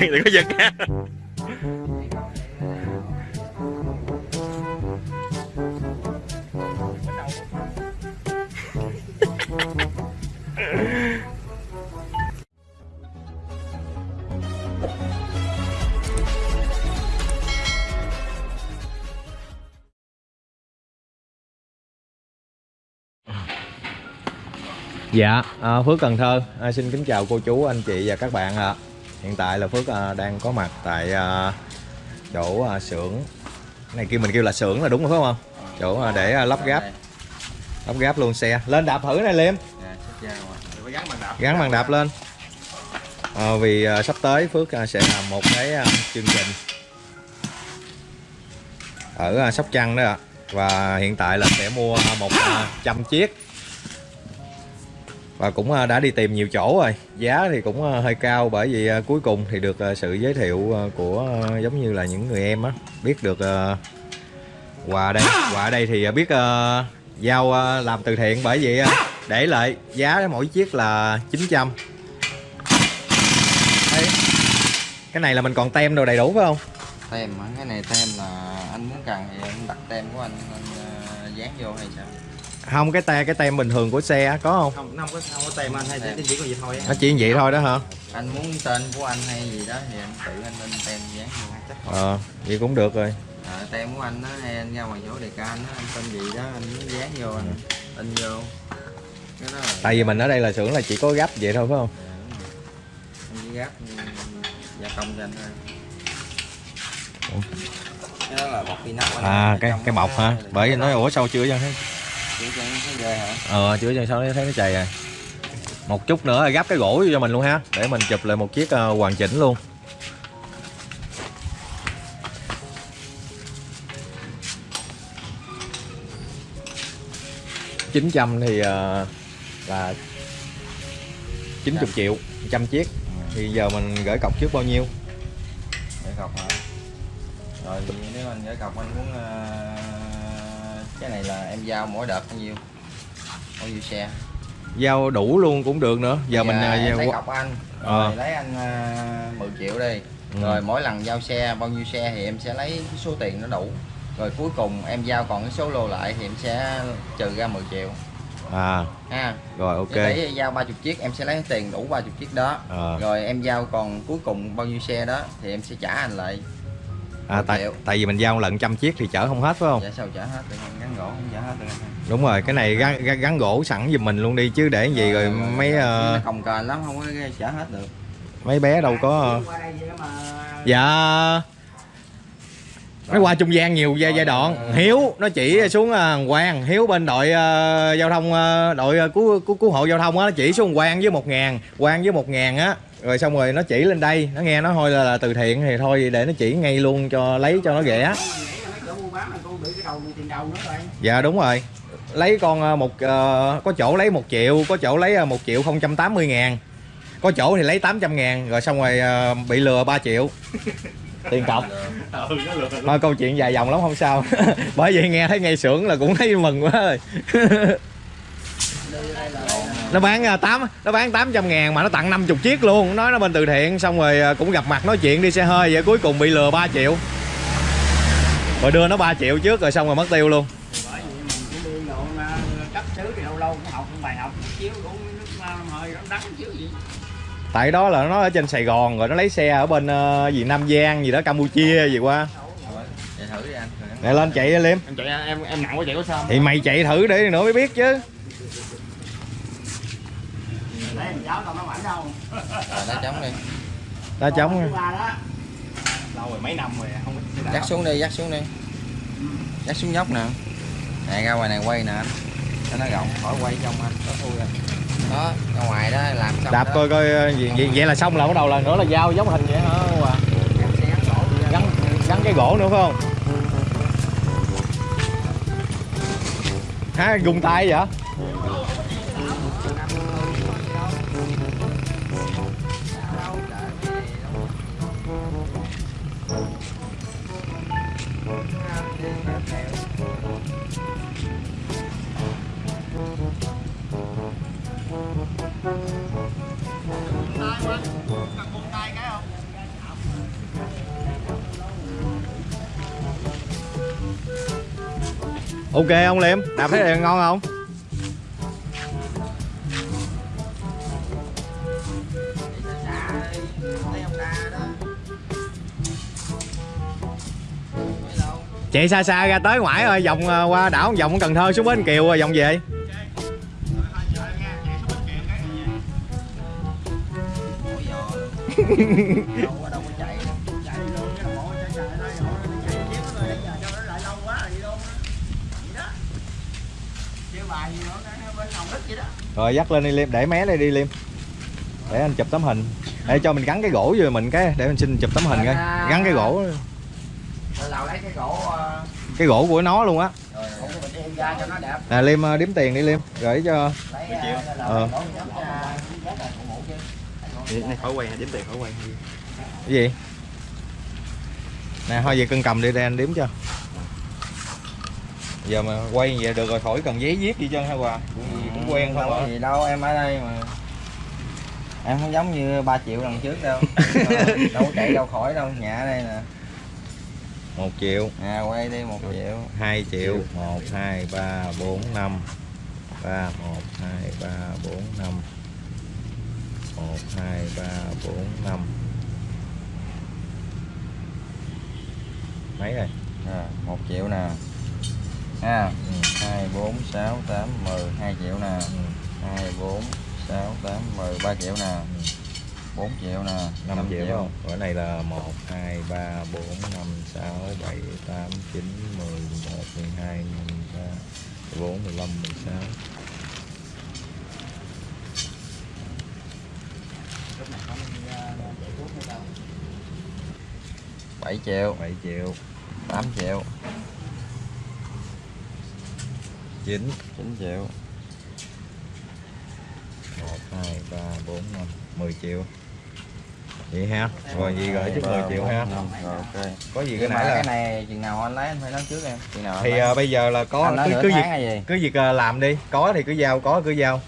đừng có giật nha. Dạ, à, Phước Cần Thơ à, xin kính chào cô chú, anh chị và các bạn ạ. Hiện tại là Phước à, đang có mặt tại à, chỗ à, xưởng này kia mình kêu là xưởng là đúng rồi phải không? Chỗ à, để à, lắp ráp lắp ráp luôn xe. Lên đạp thử này Liêm, gắn bằng đạp lên. À, vì à, sắp tới Phước à, sẽ làm một cái à, chương trình ở à, Sóc Trăng đó ạ. Và hiện tại là sẽ mua một à, trăm chiếc và cũng à, đã đi tìm nhiều chỗ rồi. Giá thì cũng à, hơi cao bởi vì à, cuối cùng thì được sự giới thiệu của giống như là những người em á. Biết được quà đây quà đây thì biết giao làm từ thiện bởi vì để lại giá mỗi chiếc là 900 Đấy. cái này là mình còn tem đồ đầy đủ phải không? Tem cái này tem là anh muốn cần thì anh đặt tem của anh, anh dán vô hay sao? Không cái tem cái tem bình thường của xe có không? Không không có không có tem anh hay tem. chỉ có vậy thôi nó chỉ vậy thôi đó hả? Anh muốn tên của anh hay gì đó thì anh tự anh lên tem dán vô ờ vậy cũng được rồi. À, tem của anh đó hay anh ra ngoài chỗ đề ca anh đó anh tên gì đó anh muốn dán vô anh in vô. Cái đó là... tại vì mình ở đây là xưởng là chỉ có gấp vậy thôi phải không? Dạ, anh chỉ gấp gia công cho anh thôi. Cái đó là bọc inox à cái cái bọc hả? Bởi vì nói ủa sao chưa vậy ờ chữa chân sau thấy nó chày rồi một chút nữa gắp cái gỗ cho mình luôn ha để mình chụp lại một chiếc uh, hoàn chỉnh luôn. Chín trăm thì uh, là 90 triệu trăm chiếc. Thì giờ mình gửi cọc trước bao nhiêu? Gửi cọc hả? Rồi nếu anh gửi cọc anh muốn uh, cái này là em giao mỗi đợt bao nhiêu? Bao nhiêu xe? Giao đủ luôn cũng được nữa. Giờ dạ, mình à, giao lấy cọc anh. Ờ. rồi à. lấy anh uh, 10 triệu đi. Ừ. rồi mỗi lần giao xe bao nhiêu xe thì em sẽ lấy cái số tiền nó đủ. Rồi cuối cùng em giao còn cái số lô lại thì em sẽ trừ ra 10 triệu. À. Ha. Rồi ok. Để giao 30 chiếc em sẽ lấy tiền đủ 30 chiếc đó. À. rồi em giao còn cuối cùng bao nhiêu xe đó thì em sẽ trả anh lại à, tại tại vì mình giao lần trăm chiếc thì chở không hết phải không? Dạ sao chở hết? Được gắn gỗ không chở hết được đúng rồi cái này gắn, gắn, gắn gỗ sẵn giùm mình luôn đi chứ để gì rồi, rồi mấy uh... cồng kềnh lắm không có chở hết được. mấy bé đâu có dạ. Nó qua trung gian nhiều giai, giai đoạn. hiếu nó chỉ xuống uh, quang. Hiếu bên đội uh, giao thông uh, đội uh, cứu, cứu cứu hộ giao thông á nó chỉ xuống quang với một ngàn quang với một ngàn á rồi xong rồi nó chỉ lên đây nó nghe nó thôi là, là từ thiện thì thôi để nó chỉ ngay luôn cho lấy cho nó rẻ. Dạ đúng rồi. Lấy con ờ, một uh, có chỗ lấy một triệu có chỗ lấy ờ, một triệu không trăm tám mươi ngàn. Có chỗ thì lấy 800 ngàn rồi xong rồi uh, bị lừa 3 triệu. Tiền cọc. Thôi câu chuyện dài dòng lắm không sao. Bởi vì nghe thấy ngay xưởng là cũng thấy mừng quá rồi nó bán 8 à, nó bán 800 ngàn mà nó tặng 50 chiếc luôn. Nói nó bên từ thiện xong rồi à, cũng gặp mặt nói chuyện đi xe hơi vậy cuối cùng bị lừa 3 triệu. Rồi đưa nó 3 triệu trước rồi xong rồi mất tiêu luôn. Tại đó là nó ở trên Sài Gòn rồi nó lấy xe ở bên uh, gì Nam Giang gì đó Campuchia gì qua để lên chạy liêm. Em chạy em em nặng quá chạy có sao thì mày chạy thử để nữa mới biết chứ Đấy, giáo tao nó mảnh đâu. Rồi, đá trống đi. Đá trống. Lâu rồi mấy năm rồi không Dắt xuống đi, dắt xuống đi. Dắt xuống nhóc nè. Nè ra ngoài này quay nè anh. Cho nó rộng, khỏi quay trong anh, có thui rồi. Đó, ra ngoài đó làm xong Đạp đó. coi coi gì, vậy, vậy là xong là bắt đầu lần nữa là giao giống hình vậy hả à? Gắn gắn cái gỗ nữa phải không? Ha, gung tay vậy? Ok ông liêm đạp thấy đèn ngon không? Chạy xa xa ra tới ngoại rồi vòng à, qua đảo, vòng cần thơ xuống bến kiều rồi vòng về. Rồi, dắt lên đi, liêm. Để mé đây đi, liêm. Để anh chụp tấm hình. Để cho mình gắn cái gỗ vô mình cái, để mình xin chụp tấm hình coi. Gắn cái gỗ cái gỗ ờ, cái gỗ của nó luôn á. rồi gỗ của mình đem ra cho nó đẹp. Nè liêm ờ, đếm tiền đi liêm gửi cho lấy ờ, Ờ. ra này khỏi quay đếm tiền khỏi quay. Cái gì? Nè thôi về cân cầm đi để anh đếm cho. Giờ mà quay vậy được rồi khỏi cần giấy viết gì chân hả quà. Cũng quen không hả? gì đâu em ở đây mà. Em không giống như 3 triệu lần trước đâu. Ờ, đâu có chạy đâu khỏi đâu nhà ở đây nè một triệu. À quay đi một triệu. 2 triệu. 1 2 3 4 5 3 1 2 3 4 5 1 2 3 4 5 mấy rồi? À, một triệu nè. Ha ừ. hai bốn sáu tám mười. Hai triệu nè. Ừ. hai bốn sáu tám mười. Ba triệu nè bốn triệu nè 5 năm triệu không? Ở này là 1, 2, 3, 4, 5, 6, 7, 8, 9, 10, 11, 12, 13, 14, 15, 16 bảy triệu. 7 triệu. Tám triệu. 9 chín triệu. 1, 2, 3, 4, 5 10 triệu Vậy ha. Rồi gì gửi chút 10 triệu ha. Có gì cái nãy cái là này chừng nào anh lấy anh phải nói trước em. Chừng nào Thì à, bây giờ là có cứ, cứ việc cứ việc à, làm đi. Có thì cứ giao, có cứ giao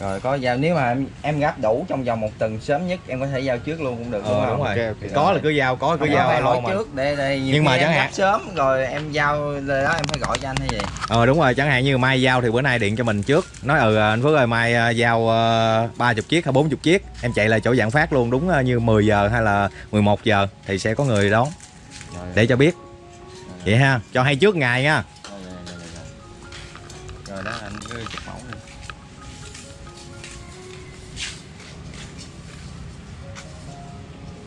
rồi có giao nếu mà em, em gấp đủ trong vòng một tuần sớm nhất em có thể giao trước luôn cũng được đúng Ờ không? đúng rồi. Ok, ok. Có là cứ giao, có cứ Không, giao phải hỏi mà. trước để đây Nhưng mà chẳng hạn- gấp sớm rồi em giao lời đó em phải gọi cho anh hay gì? Ờ đúng rồi, chẳng hạn như mai giao thì bữa nay điện cho mình trước. Nói ừ anh Phước ơi mai à, giao uh, 30 chiếc hay 40 chiếc. Em chạy lại chỗ dạng phát luôn đúng à, như 10 giờ hay là 11 giờ Thì sẽ có người đón. Rồi, để cho biết. Vậy ha, cho hay trước ngày nha. Rồi, rồi, rồi, rồi. rồi đó anh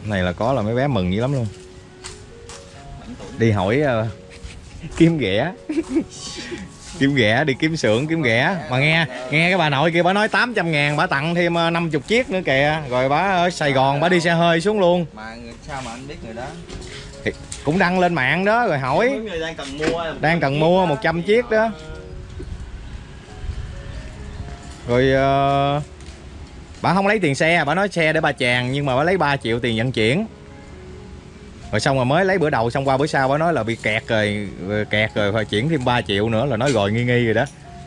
Này là có là mấy bé mừng dữ lắm luôn. Đi hỏi à, kiếm ghẻ. Kiếm ghẻ, đi kiếm xưởng, kiếm ghẻ. Mà nghe, nghe cái bà nội kia bà nói 800 ngàn Bà tặng thêm à, 50 chiếc nữa kìa. Rồi bà ở Sài Gòn bà đi xe hơi xuống luôn. Mà sao mà anh biết người đó? Cũng đăng lên mạng đó rồi hỏi. Đang cần mua đang cần mua 100 chiếc đó. Rồi ờ, bà không lấy tiền xe bà nói xe để bà chàng nhưng mà bà lấy 3 triệu tiền vận chuyển. Rồi xong rồi mới lấy bữa đầu xong qua bữa sau bà nói là bị kẹt rồi, ờ, kẹt rồi phải chuyển thêm 3 triệu nữa là nói rồi nghi nghi rồi đó.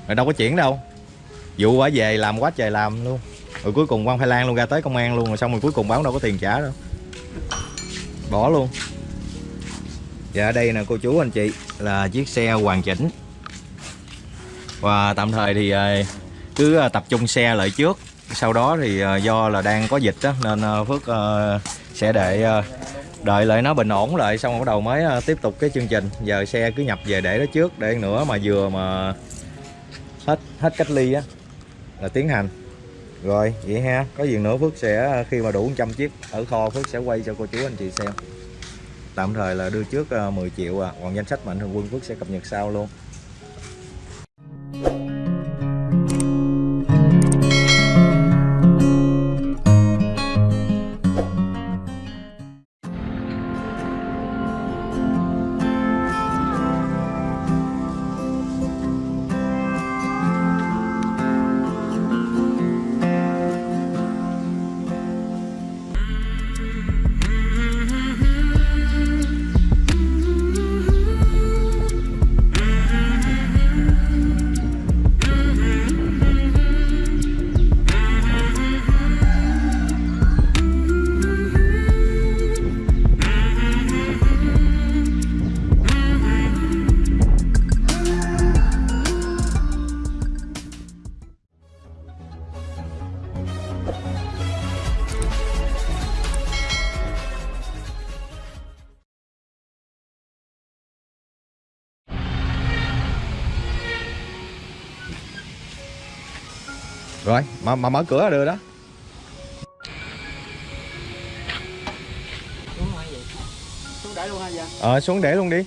Rồi đâu có chuyển đâu. Vụ bà về làm quá trời làm luôn. Rồi cuối cùng quan Thái Lan luôn ra tới công an luôn rồi xong rồi cuối cùng báo đâu có tiền trả đâu. Bỏ luôn. Dạ đây nè cô chú anh chị là chiếc xe hoàn chỉnh. Và tạm thời thì ờ, cứ ờ, tập trung xe lại trước. Sau đó thì ờ, do là đang có dịch đó, nên ờ, Phước ờ, sẽ để đợi lại nó bình ổn lại xong bắt đầu mới tiếp tục cái chương trình. Giờ xe cứ nhập về để đó trước để nữa mà vừa mà hết hết cách ly á là tiến hành. Rồi vậy ha có gì nữa Phước sẽ khi mà đủ 100 chiếc ở kho Phước sẽ quay cho cô chú anh chị xem. Tạm thời là đưa trước 10 triệu à. Còn danh sách mạnh thường quân Phước sẽ cập nhật sau luôn. Rồi mà mà mở cửa đó. Luôn ha dạ. ờ xuống để luôn đi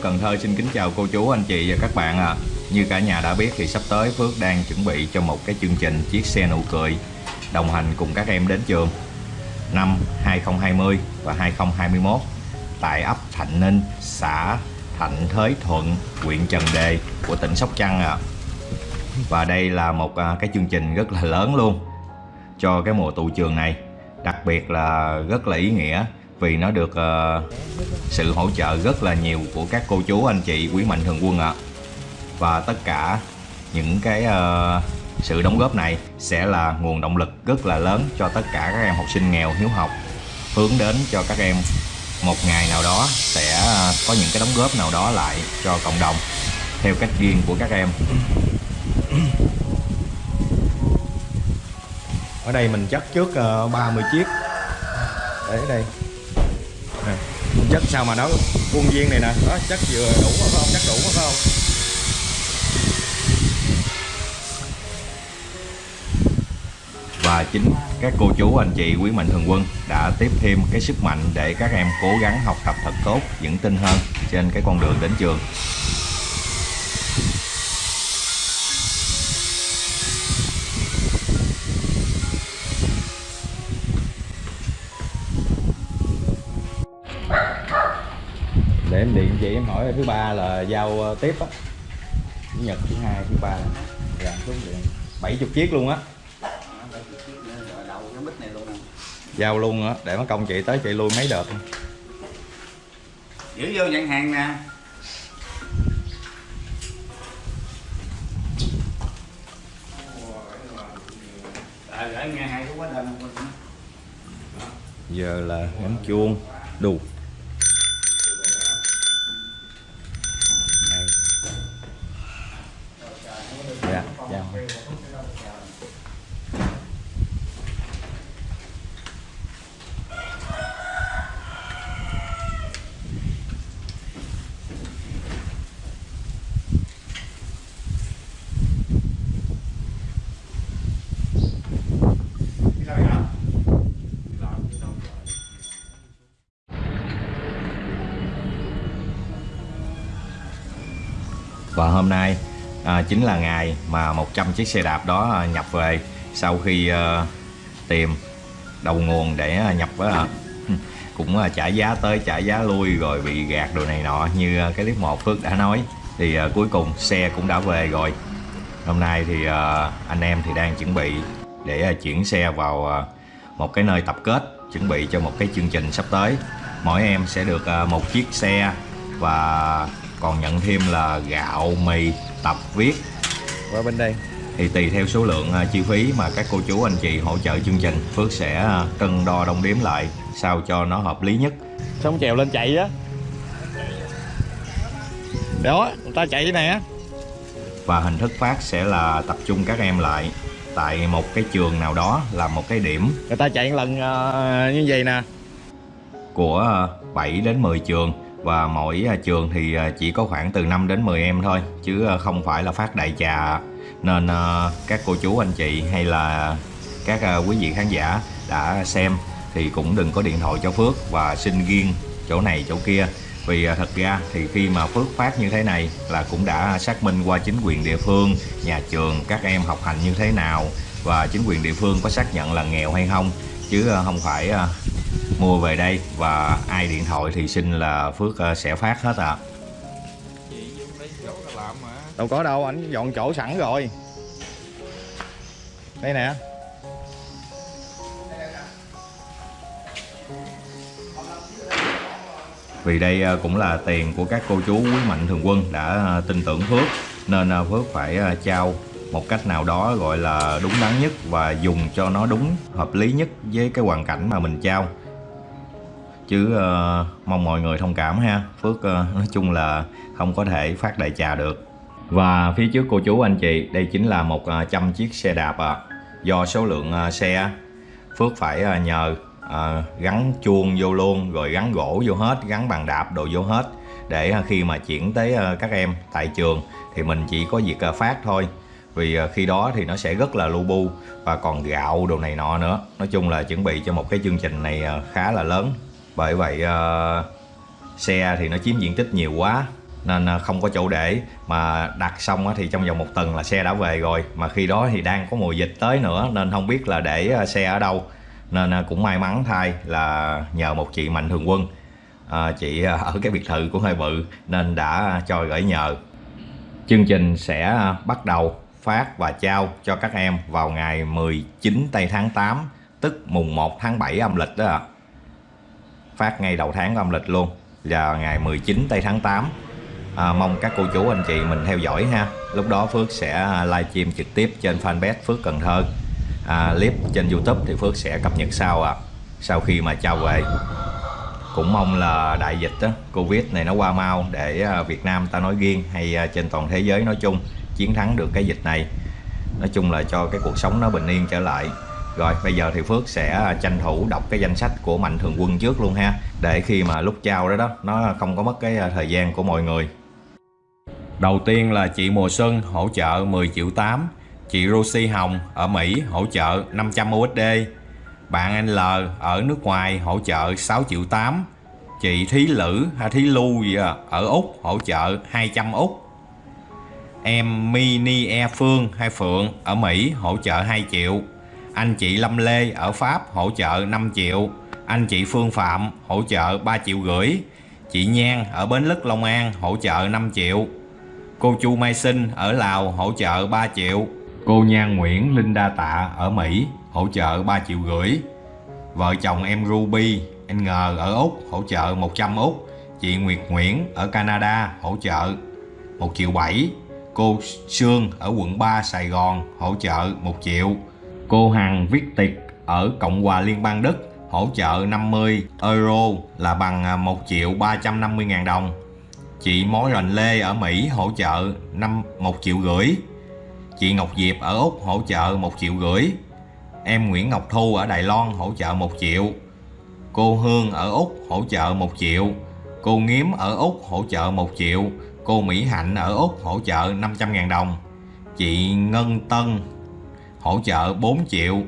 Phước Cần Thơ xin kính chào cô chú, anh chị và các bạn ạ. Như cả nhà đã biết thì sắp tới Phước đang chuẩn bị cho một cái chương trình Chiếc xe nụ cười đồng hành cùng các em đến trường năm 2020 và 2021 tại ấp Thạnh Ninh, xã Thạnh Thới Thuận, huyện Trần Đề của tỉnh Sóc Trăng ạ. Và đây là một à, cái chương trình rất là lớn luôn cho cái mùa tụ trường này. Đặc biệt là rất là ý nghĩa vì nó được uh, sự hỗ trợ rất là nhiều của các cô chú anh chị quý mạnh thường quân ạ. Và tất cả những cái uh, sự đóng góp này sẽ là nguồn động lực rất là lớn cho tất cả các em học sinh nghèo hiếu học hướng đến cho các em một ngày nào đó sẽ ờ, có những cái đóng góp nào đó lại cho cộng đồng theo cách riêng của các em. Ở đây mình chất trước 30 chiếc. Để đây chất sao mà nó khuôn viên này nè. Đó chất vừa đủ mà phải không? Chất đủ mà phải không? Và chính các cô chú, anh chị, quý mạnh thường quân đã tiếp thêm cái sức mạnh để các em cố gắng học tập thật tốt, vững tin hơn trên cái con đường đến trường. Hỏi thứ ba là giao ờ, tiếp á. Chủ nhật thứ hai thứ ba dạ xuống điện bảy chục chiếc luôn á. Giao luôn á để mất công chị tới chị lui mấy đợt. Giữ vô nhận hàng nè. Giờ là ngắm chuông đủ dạ dạ. Và hôm nay à, chính là ngày mà 100 chiếc xe đạp đó à, nhập về sau khi à, tìm đầu nguồn để à, nhập à, cũng à, trả giá tới trả giá lui rồi bị gạt đồ này nọ. Như à, cái clip một Phước đã nói thì à, cuối cùng xe cũng đã về rồi. Hôm nay thì à, anh em thì đang chuẩn bị để à, chuyển xe vào à, một cái nơi tập kết chuẩn bị cho một cái chương trình sắp tới. Mỗi em sẽ được à, một chiếc xe và còn nhận thêm là gạo mì tập viết qua bên đây thì tùy theo số lượng à, chi phí mà các cô chú anh chị hỗ trợ chương trình Phước sẽ à, cân đo đong đếm lại sao cho nó hợp lý nhất Xong trèo lên chạy á. Đó, người ta chạy nè. và hình thức phát sẽ là tập trung các em lại tại một cái trường nào đó là một cái điểm Người ta chạy một lần ờ, như vậy nè. của 7 đến 10 trường và mỗi à, trường thì à, chỉ có khoảng từ 5 đến 10 em thôi, chứ à, không phải là phát đại trà. Nên các cô chú, anh chị hay là các quý vị khán giả đã xem thì cũng đừng có điện thoại cho Phước và xin riêng chỗ này chỗ kia. Vì thật ra thì khi mà Phước phát như thế này là cũng đã xác minh qua chính quyền địa phương, nhà trường, các em học hành như thế nào. Và chính quyền địa phương có xác nhận là nghèo hay không chứ à, không phải à, mua về đây và ai điện thoại thì xin là Phước ờ, sẽ phát hết ạ. Đâu có đâu, anh dọn chỗ sẵn rồi. Đây nè. vì đây à, cũng là tiền của các cô chú quý mạnh thường quân đã à, tin tưởng Phước nên à, Phước phải à, trao một cách nào đó gọi là đúng đắn nhất và dùng cho nó đúng hợp lý nhất với cái hoàn cảnh mà mình trao. Chứ uh, mong mọi người thông cảm ha. Phước uh, nói chung là không có thể phát đại trà được. Và phía trước cô chú anh chị đây chính là một ờ, trăm chiếc xe đạp ạ. Do số lượng xe Phước phải nhờ ờ, gắn chuông vô luôn rồi gắn gỗ vô hết gắn bàn đạp đồ vô hết để khi mà chuyển tới các em tại trường thì mình chỉ có việc phát thôi vì ờ, khi đó thì nó sẽ rất là lu bu và còn gạo đồ này nọ nữa. Nói chung là chuẩn bị cho một cái chương trình này ờ, khá là lớn. Bởi vậy ờ, xe thì nó chiếm diện tích nhiều quá nên không có chỗ để. Mà đặt xong thì trong vòng một tuần là xe đã về rồi. Mà khi đó thì đang có mùa dịch tới nữa nên không biết là để xe ở đâu. Nên cũng may mắn thay là nhờ một chị mạnh thường quân à, chị ở cái biệt thự cũng hơi bự nên đã cho gửi nhờ. Chương trình sẽ bắt đầu phát và trao cho các em vào ngày 19 tây tháng 8 tức mùng 1 tháng 7 âm lịch đó ạ. Phát ngay đầu tháng âm lịch luôn là ngày 19 tây tháng 8. À, mong các cô chú anh chị mình theo dõi ha. Lúc đó Phước sẽ à, livestream trực tiếp trên fanpage Phước Cần Thơ. À, clip trên YouTube thì Phước sẽ cập nhật sau ạ. Sau khi mà trao về cũng mong là đại dịch đó, Covid này nó qua mau để à, Việt Nam ta nói riêng hay à, trên toàn thế giới nói chung chiến thắng được cái dịch này. Nói chung là cho cái cuộc sống nó bình yên trở lại. Rồi bây giờ thì Phước sẽ tranh thủ đọc cái danh sách của Mạnh Thường Quân trước luôn ha. Để khi mà lúc trao đó đó nó không có mất cái à, thời gian của mọi người. Đầu tiên là chị Mùa Xuân hỗ trợ 10 triệu 8 Chị Rosie Hồng ở Mỹ hỗ trợ 500 USD bạn anh L ở nước ngoài hỗ trợ 6 triệu 8 Chị Thí Lữ hay Thí lưu gì à, ở Úc hỗ trợ 200 Úc. Em Mini E Phương hay Phượng ở Mỹ hỗ trợ 2 triệu. Anh chị Lâm Lê ở Pháp hỗ trợ 5 triệu. Anh chị Phương Phạm hỗ trợ 3 triệu rưỡi. Chị Nhan ở Bến Lức, Long An hỗ trợ 5 triệu. Cô Chu Mai Sinh ở Lào hỗ trợ 3 triệu. Cô Nhan Nguyễn Linh Đa Tạ ở Mỹ hỗ trợ 3 triệu rưỡi. Vợ chồng em Ruby anh Ngờ ở Úc hỗ trợ 100 Úc Chị Nguyệt Nguyễn ở Canada hỗ trợ 1 triệu 7 Cô Sương ở quận 3 Sài Gòn hỗ trợ 1 triệu. Cô Hằng Viết Tiệc ở Cộng hòa Liên bang Đức hỗ trợ 50 euro là bằng à, 1 triệu 350 ngàn đồng. Chị Mối Rành Lê ở Mỹ hỗ trợ 5 1 triệu rưỡi. Chị Ngọc Diệp ở Úc hỗ trợ 1 triệu rưỡi. Em Nguyễn Ngọc Thu ở Đài Loan hỗ trợ 1 triệu. Cô Hương ở Úc hỗ trợ 1 triệu. Cô Nghiếm ở Úc hỗ trợ 1 triệu. Cô Mỹ Hạnh ở Úc hỗ trợ 500.000 đồng. Chị Ngân Tân hỗ trợ 4 triệu.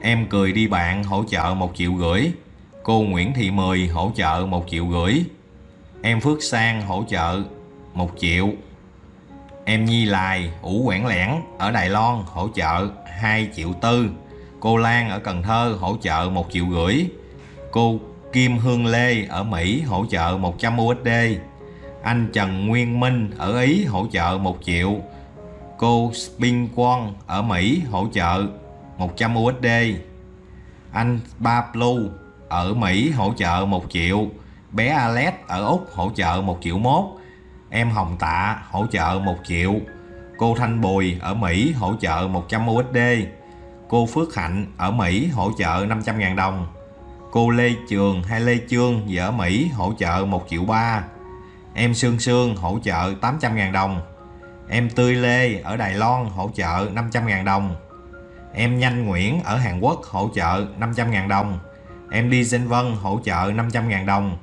Em Cười Đi Bạn hỗ trợ 1 triệu rưỡi. Cô Nguyễn Thị Mười hỗ trợ 1 triệu rưỡi. Em Phước Sang hỗ trợ 1 triệu. Em Nhi Lài, Ủ Quảng Lẻn ở Đài Loan hỗ trợ 2 triệu tư. Cô Lan ở Cần Thơ hỗ trợ 1 triệu rưỡi. Cô Kim Hương Lê ở Mỹ hỗ trợ 100 USD anh Trần Nguyên Minh ở Ý hỗ trợ 1 triệu. Cô Spin Quang ở Mỹ hỗ trợ 100 USD Anh Ba Blue ở Mỹ hỗ trợ 1 triệu. Bé Alex ở Úc hỗ trợ 1 triệu mốt. Em Hồng Tạ hỗ trợ 1 triệu. Cô Thanh Bùi ở Mỹ hỗ trợ 100 USD Cô Phước Hạnh ở Mỹ hỗ trợ 500.000 đồng. Cô Lê Trường hay Lê Trương ở Mỹ hỗ trợ 1 triệu 3 Em Sương Sương hỗ trợ 800.000 đồng. Em Tươi Lê ở Đài Loan hỗ trợ 500.000 đồng. Em Nhanh Nguyễn ở Hàn Quốc hỗ trợ 500.000 đồng. Em Đi Sinh Vân hỗ trợ 500.000 đồng.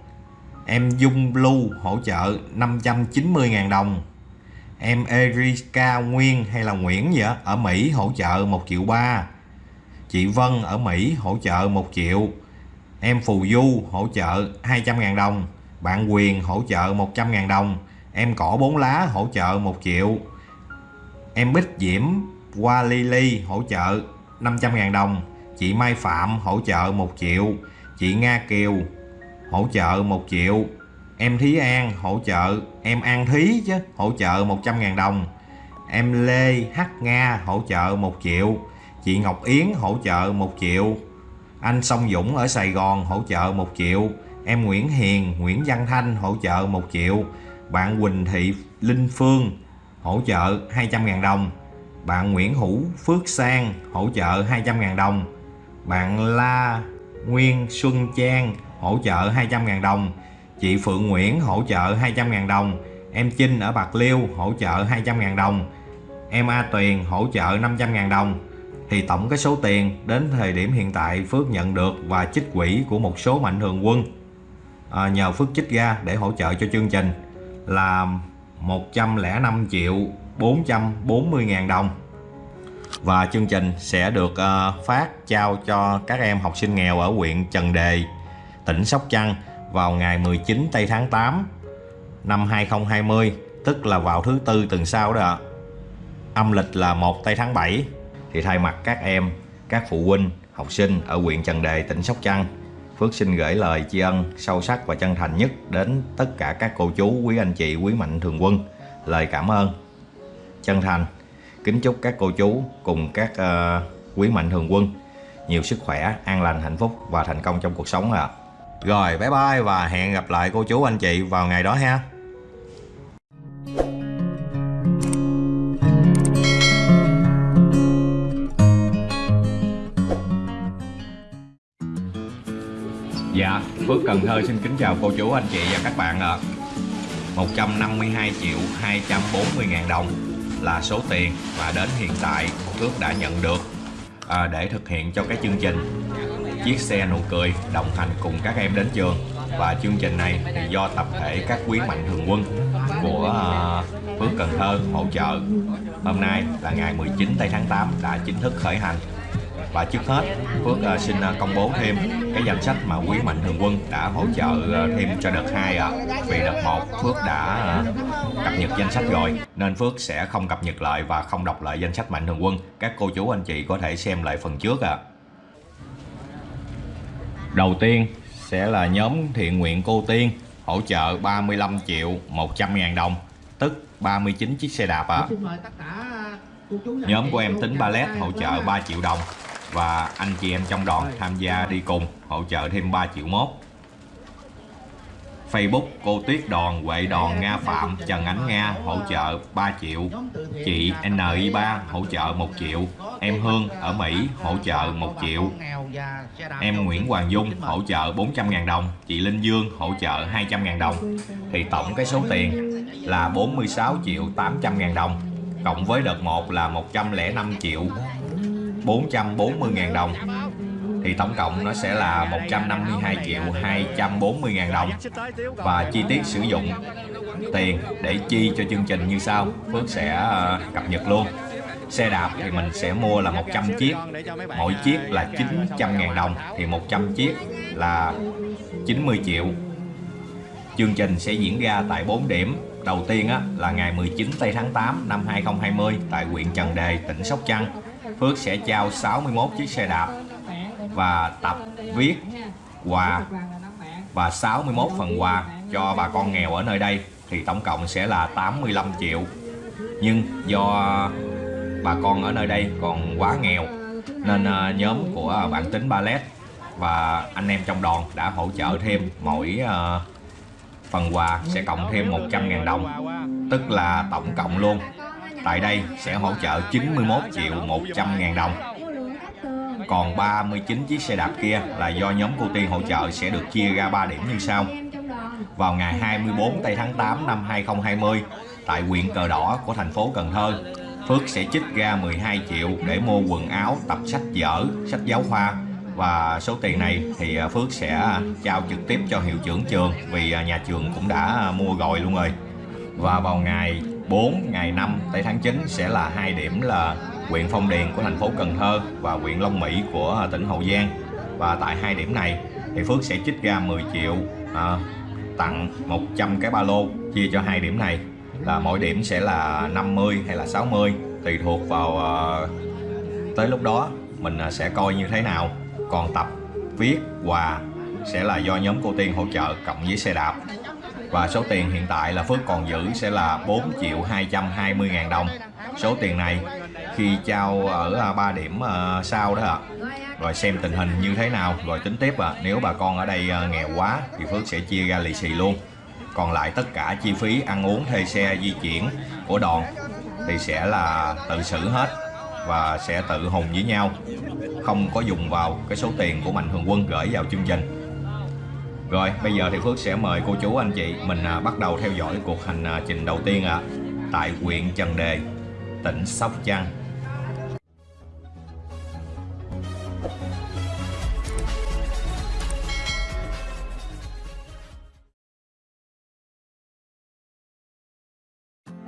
Em Dung Blue hỗ trợ 590.000 đồng. Em Erika Nguyên hay là Nguyễn vậy ở Mỹ hỗ trợ 1 triệu 3 Chị Vân ở Mỹ hỗ trợ 1 triệu. Em Phù Du hỗ trợ 200.000 đồng. Bạn Quyền hỗ trợ 100.000 đồng. Em Cỏ 4 Lá hỗ trợ 1 triệu. Em Bích Diễm Qua Lily hỗ trợ 500.000 đồng. Chị Mai Phạm hỗ trợ 1 triệu. Chị Nga Kiều hỗ trợ 1 triệu. Em Thí An hỗ trợ, Em An Thí chứ, hỗ trợ 100.000 đồng. Em Lê H Nga hỗ trợ 1 triệu. Chị Ngọc Yến hỗ trợ 1 triệu. Anh Song Dũng ở Sài Gòn hỗ trợ 1 triệu. Em Nguyễn Hiền, Nguyễn Văn Thanh hỗ trợ 1 triệu. Bạn Quỳnh Thị Linh Phương hỗ trợ 200.000 đồng. Bạn Nguyễn Hữu Phước Sang hỗ trợ 200.000 đồng. Bạn La Nguyên Xuân Trang hỗ trợ 200.000 đồng. Chị Phượng Nguyễn hỗ trợ 200.000 đồng. Em Trinh ở Bạc Liêu hỗ trợ 200.000 đồng. Em A Tuyền hỗ trợ 500.000 đồng. Thì tổng cái số tiền đến thời điểm hiện tại Phước nhận được và chích quỹ của một số mạnh thường quân à, nhờ Phước chích ra để hỗ trợ cho chương trình là 105 triệu 440 ngàn đồng và chương trình sẽ được uh, phát trao cho các em học sinh nghèo ở huyện Trần Đề, tỉnh Sóc Trăng vào ngày 19 tây tháng 8 năm 2020, tức là vào thứ tư tuần sau đó ạ. Âm lịch là 1 tây tháng 7 thì thay mặt các em, các phụ huynh, học sinh ở huyện Trần Đề, tỉnh Sóc Trăng, Phước xin gửi lời tri ân sâu sắc và chân thành nhất đến tất cả các cô chú, quý anh chị, quý mạnh thường quân. Lời cảm ơn chân thành kính chúc các cô chú cùng các uh, quý mạnh thường quân nhiều sức khỏe, an lành, hạnh phúc và thành công trong cuộc sống ạ. Rồi, bye bye và hẹn gặp lại cô chú anh chị vào ngày đó ha. Dạ, Phước Cần Thơ xin kính chào cô chú anh chị và các bạn ạ. 152 triệu 240 ngàn đồng là số tiền mà đến hiện tại Phước đã nhận được à, để thực hiện cho cái chương trình Chiếc xe nụ cười đồng hành cùng các em đến trường. Và chương trình này thì do tập thể các quý mạnh thường quân của à, Phước Cần Thơ hỗ trợ. Hôm nay là ngày 19 tây tháng 8 đã chính thức khởi hành và trước hết Phước uh, xin uh, công bố thêm cái danh sách mà quý mạnh thường quân đã hỗ trợ uh, thêm cho đợt 2 ạ. À. Vì đợt 1 Phước đã cập nhật danh sách rồi nên Phước sẽ không cập nhật lại và không đọc lại danh sách mạnh thường quân. Các cô chú anh chị có thể xem lại phần trước ạ. À. Đầu tiên sẽ là nhóm thiện nguyện cô Tiên hỗ trợ 35 triệu 100 ngàn đồng tức 39 chiếc xe đạp ạ. À. Nhóm của em tính ballet hỗ trợ 3 triệu đồng và anh chị em trong đoàn tham gia đi cùng hỗ trợ thêm 3 triệu mốt. Facebook cô Tuyết Đòn, Huệ Đòn, Nga Phạm, Trần Ánh Nga hỗ trợ 3 triệu. Chị NI3 hỗ trợ 1 triệu. Em Hương ở Mỹ hỗ trợ 1 triệu. Em Nguyễn Hoàng Dung hỗ trợ 400.000 đồng. Chị Linh Dương hỗ trợ 200.000 đồng. Thì tổng cái số tiền là 46 triệu 800.000 đồng Cộng với đợt 1 là 105 triệu. 440.000 đồng. Thì tổng cộng nó sẽ là 152 triệu 240 ngàn đồng. Và chi tiết sử dụng tiền để chi cho chương trình như sau. Phước sẽ ờ, cập nhật luôn. Xe đạp thì mình sẽ mua là 100 chiếc. Mỗi chiếc là 900 ngàn đồng. Thì 100 chiếc là 90 triệu. Chương trình sẽ diễn ra tại 4 điểm. Đầu tiên á, là ngày 19 tây tháng 8 năm 2020 tại huyện Trần Đề tỉnh Sóc Trăng. Phước sẽ trao 61 chiếc xe đạp và tập viết quà và 61 phần quà cho bà con nghèo ở nơi đây. Thì tổng cộng sẽ là 85 triệu. Nhưng do bà con ở nơi đây còn quá nghèo, nên ờ, nhóm của bạn tính ballet và anh em trong đoàn đã hỗ trợ thêm mỗi ờ, phần quà sẽ cộng thêm 100.000 đồng. Tức là tổng cộng luôn tại đây sẽ hỗ trợ 91 triệu 100 ngàn đồng. Còn 39 chiếc xe đạp kia là do nhóm cô Tiên hỗ trợ sẽ được chia ra 3 điểm như sau. Vào ngày 24 tây tháng 8 năm 2020 tại huyện Cờ Đỏ của thành phố Cần Thơ Phước sẽ chích ra 12 triệu để mua quần áo, tập sách vở, sách giáo khoa. Và số tiền này thì Phước sẽ trao trực tiếp cho hiệu trưởng trường vì nhà trường cũng đã mua rồi luôn rồi. Và vào ngày 4 ngày 5 tây tháng 9 sẽ là hai điểm là huyện Phong Điền của thành phố Cần Thơ và huyện Long Mỹ của à, tỉnh Hậu Giang. Và tại hai điểm này thì Phước sẽ chích ra 10 triệu à, tặng 100 cái ba lô chia cho hai điểm này. Là mỗi điểm sẽ là 50 hay là 60 tùy thuộc vào à, tới lúc đó mình à, sẽ coi như thế nào. Còn tập viết quà sẽ là do nhóm cô Tiên hỗ trợ cộng với xe đạp và số tiền hiện tại là Phước còn giữ sẽ là 4 triệu 220 ngàn đồng. Số tiền này khi trao ở à, ba điểm à, sau đó ạ. Rồi xem tình hình như thế nào rồi tính tiếp ạ. Nếu bà con ở đây à, nghèo quá thì Phước sẽ chia ra lì xì luôn. Còn lại tất cả chi phí ăn uống thuê xe di chuyển của đoàn thì sẽ là tự xử hết và sẽ tự hùng với nhau. Không có dùng vào cái số tiền của mạnh thường quân gửi vào chương trình rồi bây giờ thì Phước sẽ mời cô chú anh chị mình à, bắt đầu theo dõi cuộc hành à, trình đầu tiên ạ tại huyện Trần Đề tỉnh Sóc Trăng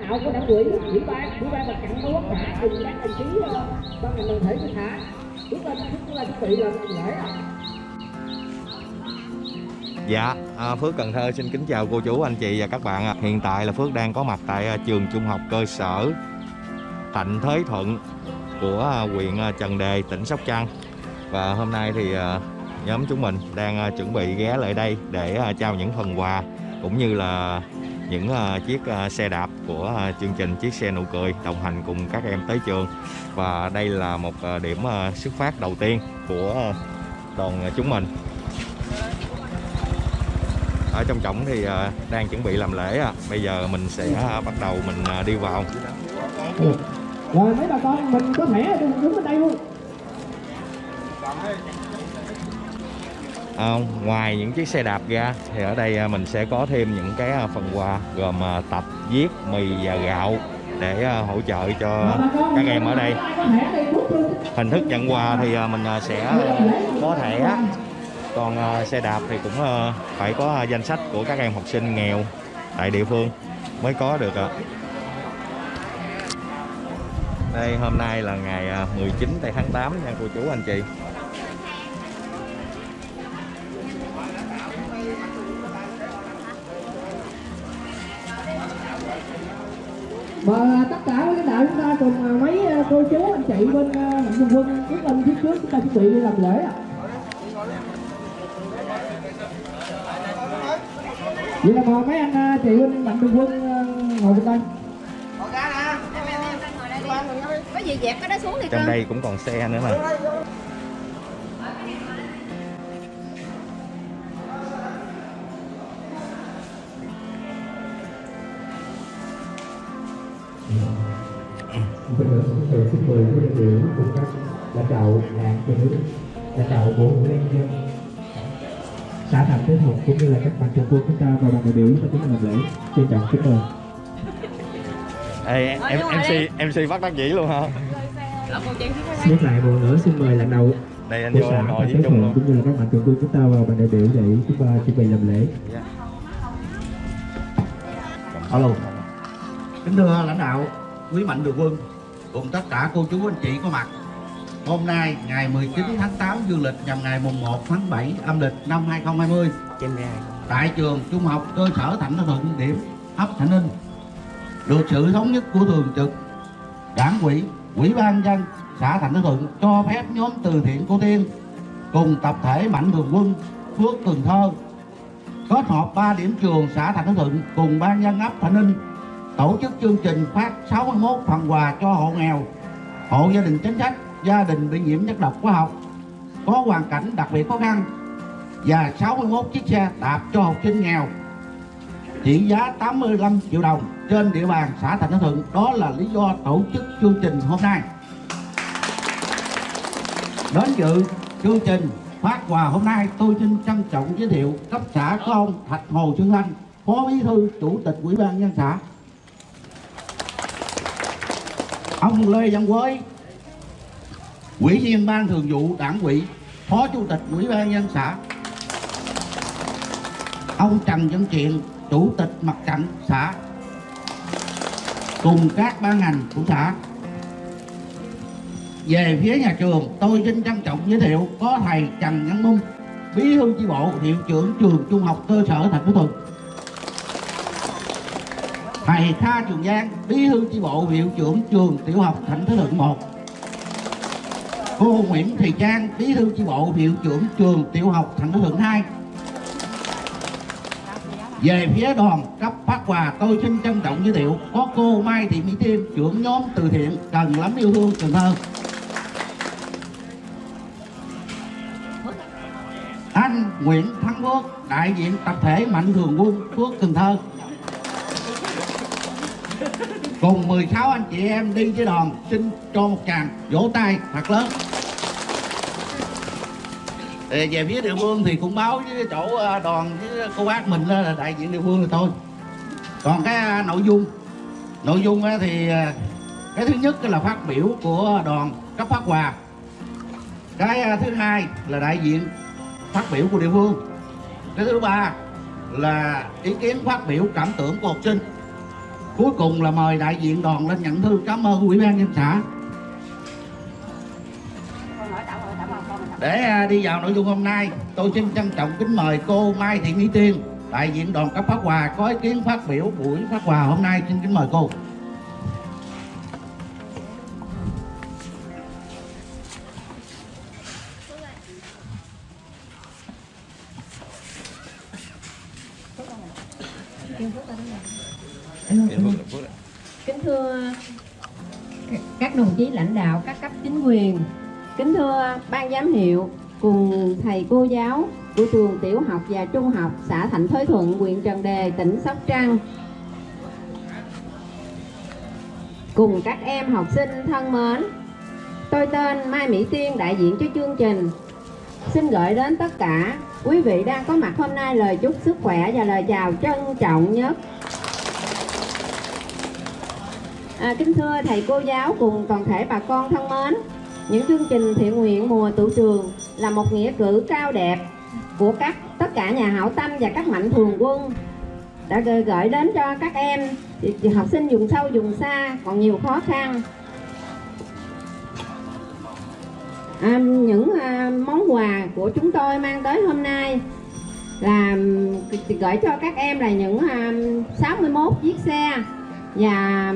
ảo của đảng ủy ủy ban ủy ban mặt trận tổ quốc xã cùng các đồng chí ờ, ban ngành đoàn thể của xã chúng ta chúng ta chuẩn bị làm lễ ạ Dạ, à, Phước Cần Thơ xin kính chào cô chú, anh chị và các bạn ạ. Hiện tại là Phước đang có mặt tại à, trường trung học cơ sở Thạnh Thới Thuận của à, huyện à, Trần Đề, tỉnh Sóc Trăng. Và hôm nay thì nhóm chúng mình đang chuẩn bị ghé lại đây để trao những phần quà cũng như là những chiếc xe đạp của chương trình chiếc xe nụ cười đồng hành cùng các em tới trường. Và đây là một điểm xuất phát đầu tiên của đoàn chúng mình ở trong trọng thì à, đang chuẩn bị làm lễ à. bây giờ mình sẽ à, bắt đầu mình à, đi vào. Rồi mấy bà con mình có thể đứng đứng bên đây luôn. À, ngoài những chiếc xe đạp ra thì ở đây mình sẽ có thêm những cái phần quà gồm tập viết mì và gạo để hỗ trợ cho các em ở đây. hình thức nhận quà thì mình sẽ có thẻ còn ờ, xe đạp thì cũng ờ, phải có ờ, danh sách của các em học sinh nghèo tại địa phương mới có được ạ. Đây hôm nay là ngày à, 19 tây tháng 8 nha cô chú anh chị. Và tất cả lãnh đạo chúng ta cùng mấy cô chú anh chị bên mạnh thường quân quyết tâm phía trước chúng ta chuẩn bị đi làm lễ ạ. Vậy là mời mấy anh à, chị bên mạnh thường quân à, ngồi bên đây. Có gì dẹp cái đó xuống đi trong đây cũng còn xe nữa mà. Xin mời xin mời quý đại biểu cùng các lãnh đạo đảng nhà nước, lãnh đạo bộ liên dân, xã thành tế học cũng như là các bạn thường quân chúng ta và đoàn đại biểu chúng ta tiến hành làm lễ. Trân trọng kính mời. Ê, em MC MC bắt đắc dĩ luôn hả Nhắc lại một nữa xin mời lãnh đạo đây anh vô ngồi với chung thuận luôn cũng như là các bạn thường quân chúng ta và đoàn đại biểu để chúng ta chuẩn bị làm lễ. Alo. Kính thưa lãnh đạo, quý mạnh thường quân cùng tất cả cô chú anh chị có mặt. Hôm nay ngày 19 tháng 8 dương lịch nhằm ngày mùng 1 tháng 7 âm lịch năm 2020 tại trường trung học cơ sở Thạnh Thuận điểm ấp Thạnh Ninh. Được sự thống nhất của thường trực đảng ủy ủy ban dân xã Thạnh Thuận cho phép nhóm từ thiện cô tiên cùng tập thể mạnh thường quân Phước Cần Thơ kết hợp 3 điểm trường xã Thạnh Thuận cùng ban dân ấp Thạnh Ninh tổ chức chương trình phát 61 phần quà cho hộ nghèo, hộ gia đình chính sách, gia đình bị nhiễm chất độc hóa học có hoàn cảnh đặc biệt khó khăn và 61 chiếc xe đạp cho học sinh nghèo trị giá 85 triệu đồng trên địa bàn xã Thạnh Thuận. Đó là lý do tổ chức chương trình hôm nay. Đến dự chương trình phát quà hôm nay tôi xin trân trọng giới thiệu cấp xã có ông Thạch Hồ Xuân Thanh, Phó Bí thư Chủ tịch Ủy ban nhân xã. Ông Lê Văn Quế Ủy viên Ban Thường vụ Đảng ủy, Phó Chủ tịch Ủy ban nhân xã. Ông Trần Văn Triện, Chủ tịch Mặt trận xã. Cùng các ban ngành của xã về phía nhà trường tôi xin trân trọng giới thiệu có thầy Trần Văn Mung bí thư chi bộ hiệu trưởng trường trung học cơ sở thành phố Thuận thầy Kha Trường Giang bí thư chi bộ hiệu trưởng trường tiểu học thành phố Thuận 1 cô Nguyễn Thị Trang, bí thư chi bộ hiệu trưởng trường tiểu học thành phố Thuận 2 về phía đoàn cấp phát quà, tôi xin trân trọng giới thiệu có cô Mai Thị Mỹ Tiên, trưởng nhóm từ thiện cần lắm yêu thương Cần Thơ. Anh Nguyễn Thắng Quốc, đại diện tập thể Mạnh Thường Quân, Phước Cần Thơ. Cùng 16 anh chị em đi với đoàn, xin cho một tràng vỗ tay thật lớn về phía địa phương thì cũng báo với chỗ à, đoàn với cô bác mình là đại diện địa phương là thôi. Còn cái à, nội dung. Nội dung thì à, cái thứ nhất là phát biểu của đoàn cấp phát quà cái thứ hai là đại diện phát biểu của địa phương. Cái thứ ba là ý kiến phát biểu cảm tưởng của học sinh. Cuối cùng là mời đại diện đoàn lên nhận thư cảm ơn ủy ban nhân xã. Để à, đi vào nội dung hôm nay tôi xin trân trọng kính mời cô Mai Thị Mỹ Tiên đại diện đoàn cấp phát quà có ý kiến phát biểu buổi phát quà hôm nay. Xin kính mời cô. Kính thưa các đồng chí lãnh đạo các cấp chính quyền, kính thưa ban giám hiệu cùng thầy cô giáo của trường tiểu học và trung học xã Thạnh Thới Thuận, huyện Trần Đề, tỉnh Sóc Trăng. Cùng các em học sinh thân mến, tôi tên Mai Mỹ Tiên đại diện cho chương trình. Xin gửi đến tất cả quý vị đang có mặt hôm nay lời chúc sức khỏe và lời chào trân trọng nhất À, kính thưa thầy cô giáo cùng toàn thể bà con thân mến, những chương trình thiện nguyện mùa tụ trường là một nghĩa cử cao đẹp của các tất cả nhà hảo tâm và các mạnh thường quân đã gửi, đến cho các em học sinh vùng sâu vùng xa còn nhiều khó khăn. À, những à, món quà của chúng tôi mang tới hôm nay là gửi cho các em là những à, 61 chiếc xe và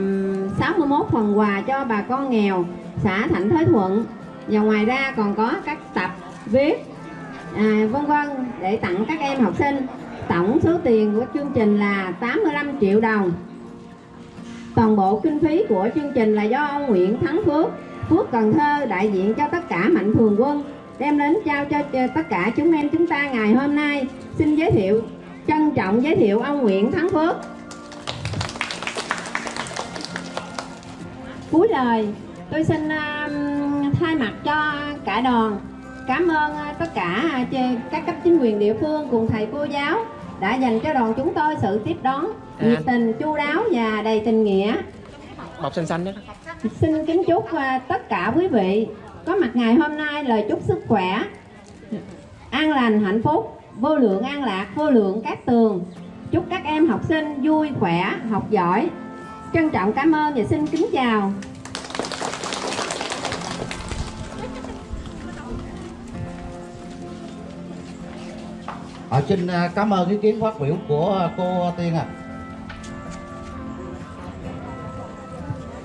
61 phần quà cho bà con nghèo xã Thạnh Thới Thuận. Và ngoài ra còn có các tập viết à, vân vân để tặng các em học sinh. Tổng số tiền của chương trình là 85 triệu đồng. Toàn bộ kinh phí của chương trình là do ông Nguyễn Thắng Phước Phước Cần Thơ đại diện cho tất cả mạnh thường quân đem đến trao cho tất cả chúng em chúng ta ngày hôm nay. Xin giới thiệu trân trọng giới thiệu ông Nguyễn Thắng Phước. Cuối lời. Tôi xin uh, thay mặt cho cả đoàn cảm ơn uh, tất cả uh, các cấp chính quyền địa phương cùng thầy cô giáo đã dành cho đoàn chúng tôi sự tiếp đón nhiệt tình chu đáo và đầy tình nghĩa. Bọc xanh xanh đó xin kính chúc uh, tất cả quý vị có mặt ngày hôm nay lời chúc sức khỏe an lành hạnh phúc vô lượng an lạc vô lượng các tường. Chúc các em học sinh vui khỏe học giỏi trân trọng cảm ơn và xin kính chào à, xin à, cảm ơn ý kiến phát biểu của cô Tiên à.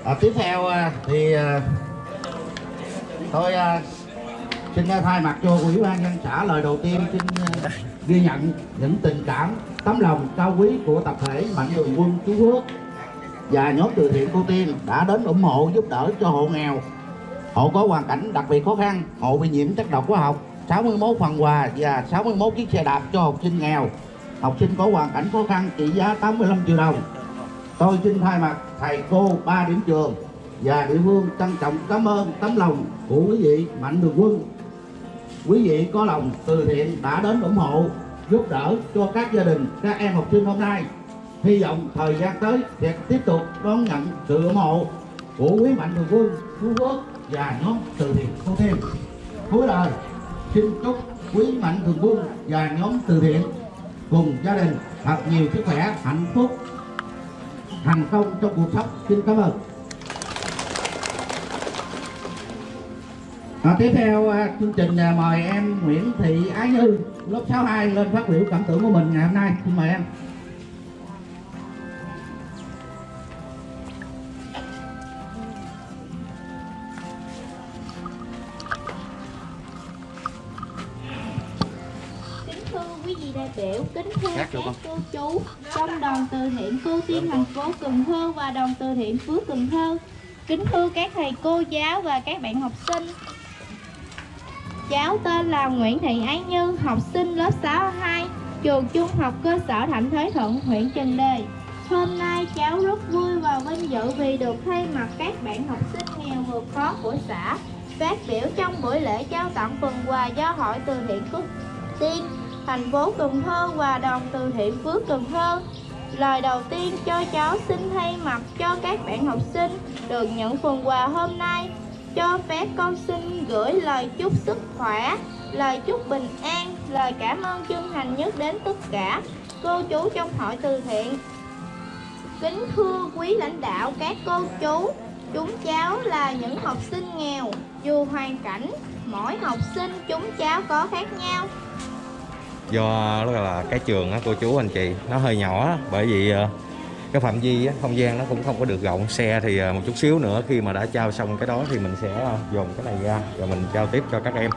à tiếp theo à, thì à, tôi xin thay mặt cho ủy ban nhân xã lời đầu tiên xin ghi nhận những tình cảm tấm lòng cao quý của tập thể mạnh thường quân chú Quốc và nhóm từ thiện cô Tiên đã đến ủng hộ, giúp đỡ cho hộ nghèo. Hộ có hoàn cảnh đặc biệt khó khăn, hộ bị nhiễm chất độc hóa học 61 phần quà và 61 chiếc xe đạp cho học sinh nghèo. Học sinh có hoàn cảnh khó khăn trị giá 85 triệu đồng. Tôi xin thay mặt thầy cô ba điểm trường và địa phương trân trọng cảm ơn tấm lòng của quý vị mạnh thường quân. Quý vị có lòng từ thiện đã đến ủng hộ, giúp đỡ cho các gia đình, các em học sinh hôm nay hy vọng thời gian tới sẽ tiếp tục đón nhận sự ủng hộ của quý mạnh thường quân phú quốc và nhóm từ thiện cô thêm cuối lời xin chúc quý mạnh thường quân và nhóm từ thiện cùng gia đình thật nhiều sức khỏe hạnh phúc thành công trong cuộc sống. Xin cảm ơn. À, tiếp theo à, chương trình à, mời em Nguyễn Thị Ái Như lớp 62 lên phát biểu cảm tưởng của mình ngày hôm nay. Xin mời em. Các cô chú trong đoàn từ thiện cô tiên thành phố Cần Thơ và đoàn từ thiện Phước Cần Thơ. Kính thưa các thầy cô giáo và các bạn học sinh. Cháu tên là Nguyễn Thị Ái Như, học sinh lớp 6/2 trường trung học cơ sở Thạnh Thới Thuận, huyện Trần Đề. Hôm nay cháu rất vui và vinh dự vì được thay mặt các bạn học sinh nghèo vượt khó của xã, phát biểu trong buổi lễ trao tặng phần quà do Hội từ thiện Cúc Tiên thành phố Cần Thơ và đoàn từ thiện Phước Cần Thơ. Lời đầu tiên cho cháu xin thay mặt cho các bạn học sinh được nhận phần quà hôm nay. Cho phép con xin gửi lời chúc sức khỏe, lời chúc bình an, lời cảm ơn chân thành nhất đến tất cả cô chú trong hội từ thiện. Kính thưa quý lãnh đạo các cô chú, chúng cháu là những học sinh nghèo, dù hoàn cảnh mỗi học sinh chúng cháu có khác nhau do đó là cái trường á cô chú anh chị nó hơi nhỏ bởi vì ờ, cái phạm vi á, không gian nó cũng không có được rộng. Xe thì ờ, một chút xíu nữa khi mà đã trao xong cái đó thì mình sẽ ờ, dồn cái này ra rồi mình trao tiếp cho các em.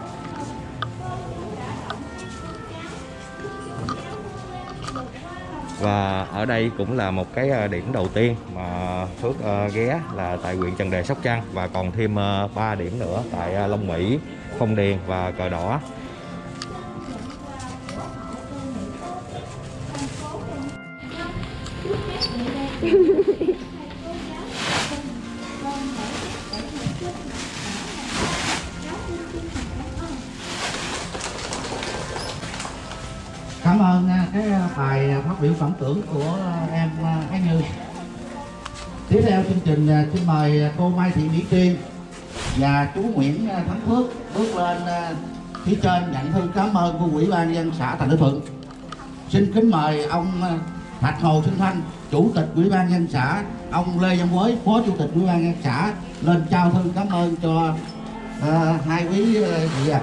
Và ở đây cũng là một cái điểm đầu tiên mà Phước ghé là tại huyện Trần Đề Sóc Trăng và còn thêm 3 điểm nữa tại Long Mỹ, Phong Điền và Cờ Đỏ. Cảm ơn à, cái à, bài à, phát biểu phẩm tưởng của em à, Ái Như. Tiếp theo chương trình xin mời cô Mai Thị Mỹ Tiên và chú Nguyễn Thắng Phước bước lên phía trên nhận thư cảm ơn của Ủy ban dân xã Thành Đức Thuận. Xin kính mời ông Thạch Hồ Sinh Thanh, Chủ tịch Ủy ban nhân dân xã, ông Lê Văn Quới, Phó Chủ tịch Ủy ban nhân dân xã lên trao thư cảm ơn cho à, hai quý à, vị ạ.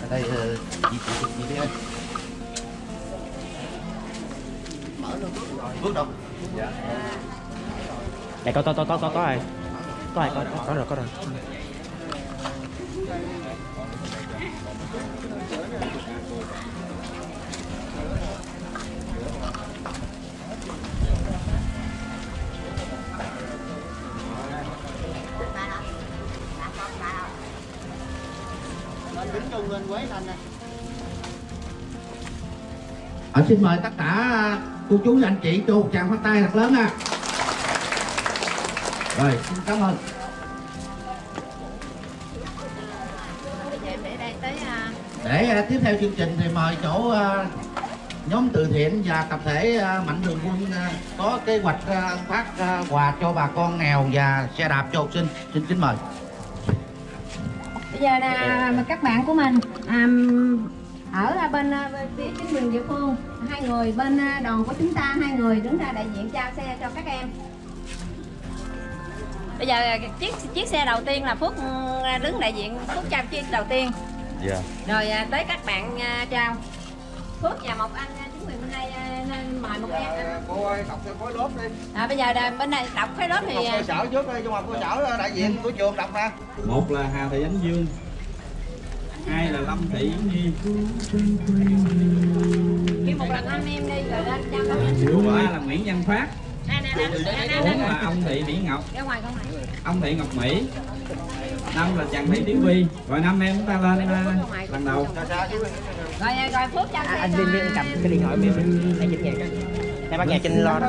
ở đây ờ, chị chị chị đi ơi mở luôn bước đâu Đây có có có có có có ai? Có ai có có, có rồi có rồi. Ờ, xin mời tất cả à, cô chú và anh chị cho một tràng phát tay thật lớn nha Rồi, xin cảm ơn. để à, tiếp theo chương trình thì mời chỗ à, nhóm từ thiện và tập thể Mạnh Thường Quân có kế hoạch phát quà cho bà con nghèo và xe đạp cho học sinh. Xin kính mời. Bây giờ là các bạn của mình ở bên, à, bên phía chính quyền địa phương hai người bên à, đoàn của chúng ta hai người đứng ra đại diện trao xe cho các em. Bây giờ chiếc chiếc xe đầu tiên là phước đứng đại diện phước trao chiếc đầu tiên. Dạ. Rồi tới các bạn trao. Phước và một anh chính quyền bên đây nên mời một em anh. cô ơi đọc cho khối lớp đi. À, bây giờ là bên này đọc cái lớp thì à, cơ sở trước đi trung học cơ sở đại diện của trường đọc nè. Một là Hà Thị Ánh Dương hai là Lâm Thị Yến Nhi. Kêu một lần anh em đi rồi lên thứ ba là Nguyễn Văn Phát. Nè nè nè nè nè bốn là ông Thị Mỹ Ngọc. Ra ngoài con này. Ông Thị Ngọc Mỹ. Năm là Trần Thị Tiểu Vi rồi năm em chúng ta lên ờ, lần đầu. Rồi à, rồi phước trao xe anh cho viên viên cầm cái điện thoại miệng để dịch nhạc em bắt nhạc trên lo đó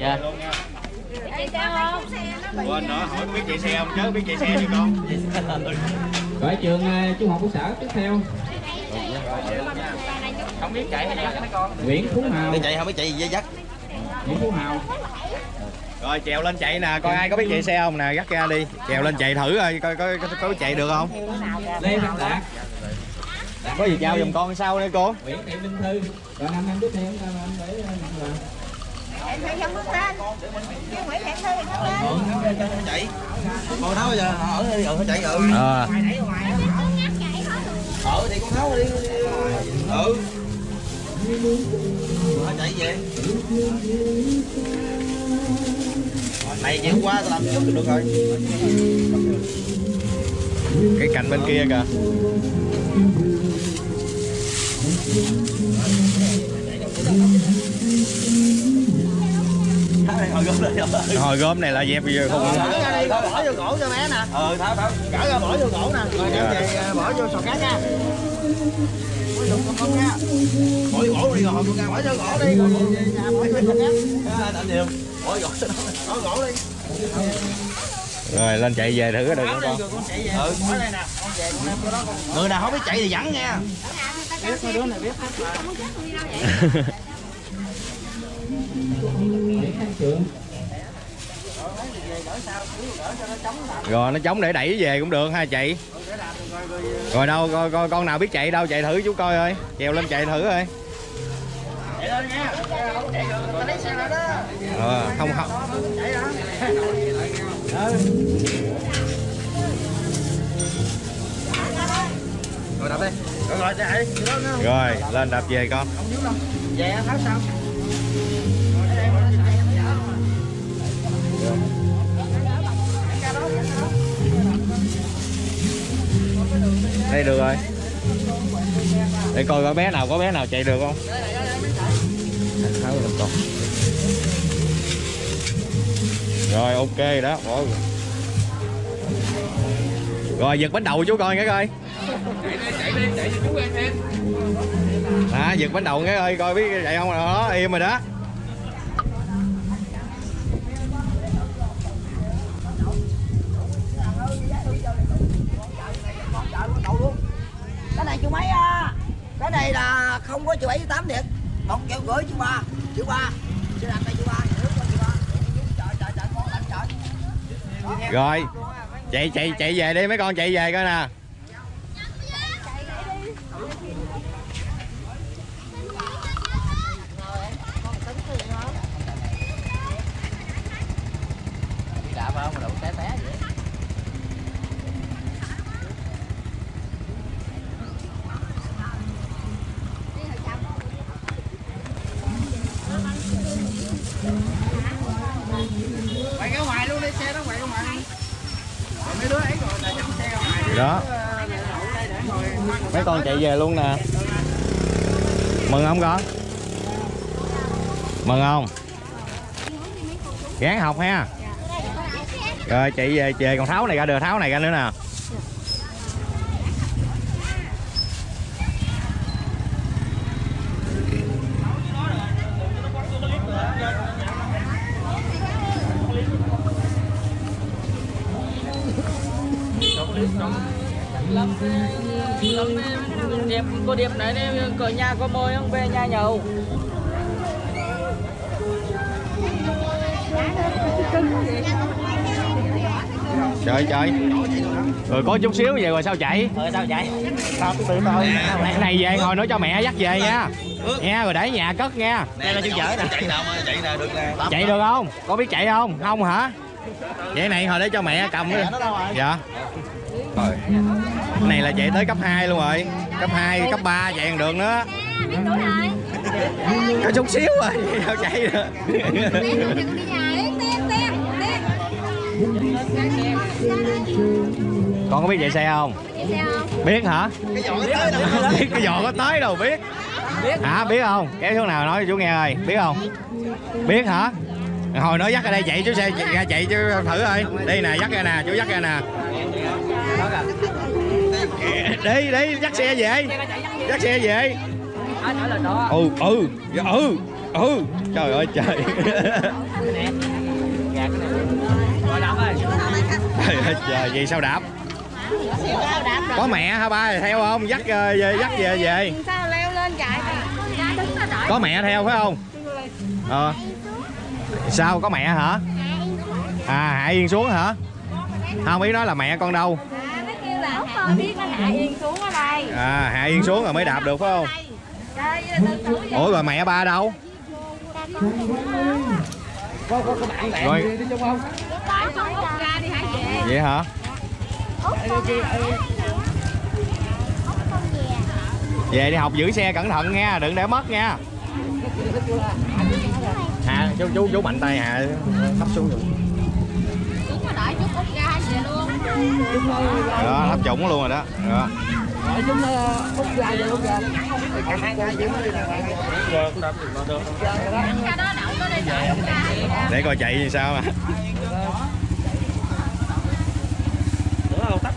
dạ. Chị sao không? quên nữa hỏi có biết chạy xe không? Chứ biết chạy xe đi con. Gọi trường ờ, trung học cơ sở tiếp theo. Không biết chạy hay dắt mấy con. Nguyễn Phú Hào. Chạy không biết chạy gì dây dắt Nguyễn Phú Hào. Rồi trèo lên chạy nè coi ai có biết chạy xe không nè dắt ra đi. Trèo lên chạy thử coi coi có, có, có chạy được không? Lê Văn Đạt có gì trao giùm con sau đây cô? Nguyễn Thị Minh Thư. Rồi năm năm tiếp theo là anh để phải không bước lên. Chứ Nguyễn Hẹn Thư lên. chạy. Con tháo giờ? Ở đi ở chạy ừ ờ ở thì con tháo đi ừ. Chạy về. Này chịu qua tao làm trước thì được rồi cái cạnh bên kia kìa. Hồi gom này là dẹp bây giờ không? Bỏ vô cổ cho bé nè. Ừ tháo tháo cỡ ra bỏ vô cổ nè. Rồi đem về à, bỏ vô sò cá nha. Bỏ cổ đi rồi. Bỏ vô cổ đi. Rồi bỏ vô sò cá. Điều bỏ cổ đi rồi lên chạy về thử được không con. ừ. Con người nào không biết chạy thì dẫn nha. Biết mấy đứa này biết. Hết Nguyễn Thanh Trường rồi nó chống để đẩy về cũng được ha chị. Rồi đâu coi, coi con nào biết chạy đâu chạy thử chú coi ơi. Trèo lên chạy thử ơi ờ, không học rồi đạp đi rồi chạy rồi lên đạp về con về đây được rồi để coi có bé nào có bé nào chạy được không? Tháo lên con rồi ok đó bỏ rồi giật bánh đầu chú coi cái coi. À giật bánh đầu cái ơi coi biết chạy không đó im rồi đó. Cái này chú mấy à cái này là không có chữ bảy tám thiệt. Một triệu rưỡi chú ba chú ba. Chú đặt đây chú ba nước cho chú ba. Trời trời trời con lạnh trời. Rồi chạy chạy chạy về đi mấy con chạy về coi nè. Đạp không? Mà đụng té té vậy quay ra ngoài luôn đi xe đó quay ra ngoài rồi mấy đứa ấy rồi là chặn xe ra ngoài đó. Mấy con chạy về luôn nè. Mừng không con? Mừng không? Gán học ha. Rồi chạy về về còn tháo này ra được tháo này ra nữa nè Điệp, cô Điệp đi, cửa nhà có mời không về nhà nhậu. Trời trời. Rồi có chút xíu về rồi sao chạy? Ờ sao vậy? sao tự tôi cái này về ngồi nói cho mẹ dắt về nha. Nha rồi để nhà cất nha. Đây là chú chở nè. Chạy nào chạy nào được nè. Chạy được không? Có biết chạy không? Không hả? Vậy này hồi để cho mẹ cầm đi. Dạ rồi cái này là chạy tới cấp 2 luôn rồi. Cấp 2 cấp 3 chạy còn được nữa. Có chút xíu rồi sao chạy được. Con có biết chạy xe không? Biết hả? Biết cái giò có tới đâu biết. Hả à, biết không? Kéo xuống nào nói cho chú nghe ơi biết không? Biết hả? Hồi nói dắt ra đây chạy chú xe ra chạy chú thử ơi. Đi nè dắt ra nè chú dắt ra nè đi đi, dắt xe về. Dắt xe về. Ừ ừ dạ, ừ ừ. Trời ơi, trời. Trời ơi, trời gì sao đạp? Có mẹ hả ba? Theo không? Dắt ờ, về dắt về về. Có mẹ theo, phải không? Ờ. Sao, có mẹ hả? À hạ yên xuống hả? Không, ý nói là mẹ con đâu? Biết nó hạ yên xuống ở đây. À hạ yên xuống rồi mới đạp được phải không? Ủa rồi mẹ ba đâu? Có có có bạn bạn Rồi. đi chung không? Vậy hả? Về đi học giữ xe cẩn thận nha đừng để mất nha. Hà chú chú chú mạnh tay hà thấp xuống rồi đợi chút út ra về luôn đó thấp trũng luôn rồi đó đó Hỏi chúng út ra về út ra. Cả hai ra chứ. Ra đó đậu tới đây đợi út ra về để coi chạy như sao mà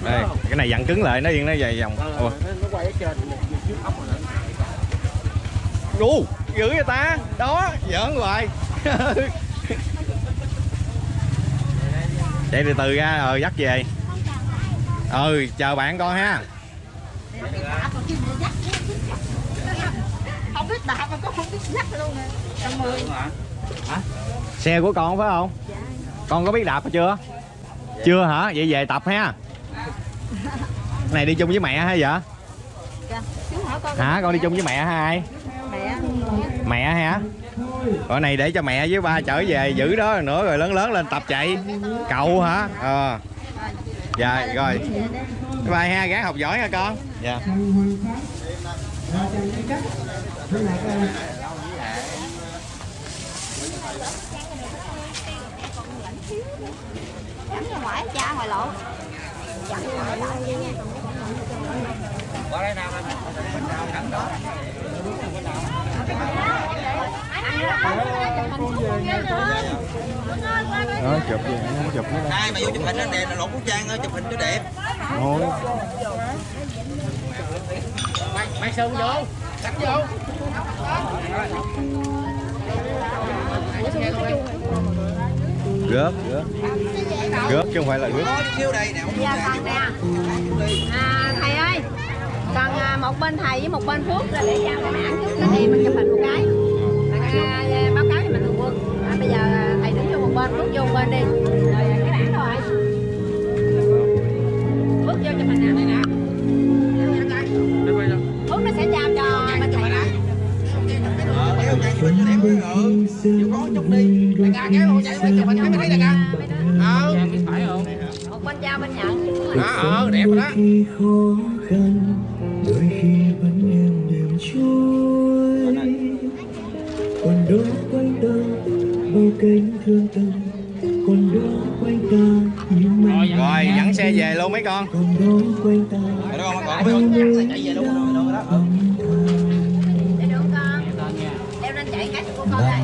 đây cái này dặn cứng lại nó yên nó dài vòng Ủa. Nó quay ở trên trước ốc rồi. Đu, dữ vậy ta đó giỡn hoài chạy từ từ ra rồi dắt về. Ừ chờ bạn con ha. Không biết đạp mà con không biết dắt luôn nè. Trăm mười. Xe của con phải không? Con có biết đạp chưa? Chưa hả? Vậy về tập ha. Này đi chung với mẹ hay vậy? Con hả? con đi chung với mẹ hả ai? Mẹ. Mẹ hả rồi này để cho mẹ với ba trở về giữ đó nữa rồi lớn lớn lên tập chạy. Cậu hả? Ờ. Dạ rồi. Bye bye ha gắng học giỏi nha con. Dạ. Chấm ra ngoài cha ngoài lộ Qua đây nào em. Nào thẳng đó đó chụp gì không chụp nữa Ai mà vô chụp hình anh đẹp là lột của trang ơi, chụp hình cho đẹp. thôi Mày mày sơn vô. Cắt vô. rớt rớt rớt chứ không phải là chút nè à, Thầy ơi Còn à, một bên thầy với một bên Phước là để giao cho mấy anh trước thì mình chụp hình một cái À, báo cáo cho mình thường quân à, Bây giờ à, thầy đứng vô một bên, bước vô một bên đi Rồi à, cái bảng rồi bước vô cho hình nào nè bước nó sẽ giao cho bên thầy đó đẹp rồi. Chịu chút đi. Đại ca kéo chạy quay chụp hình cái mới thấy đại ca. Ờ, Phải không? Một bên giao bên nhận đó, ờ, đẹp rồi đó. khi khó khăn đôi khi cánh thương tâm còn đó quanh ta những mây rồi dẫn xe về luôn mấy con. còn đó quanh ta Rồi con, con chạy về luôn rồi, đó. Để được con Leo lên chạy cái của con đây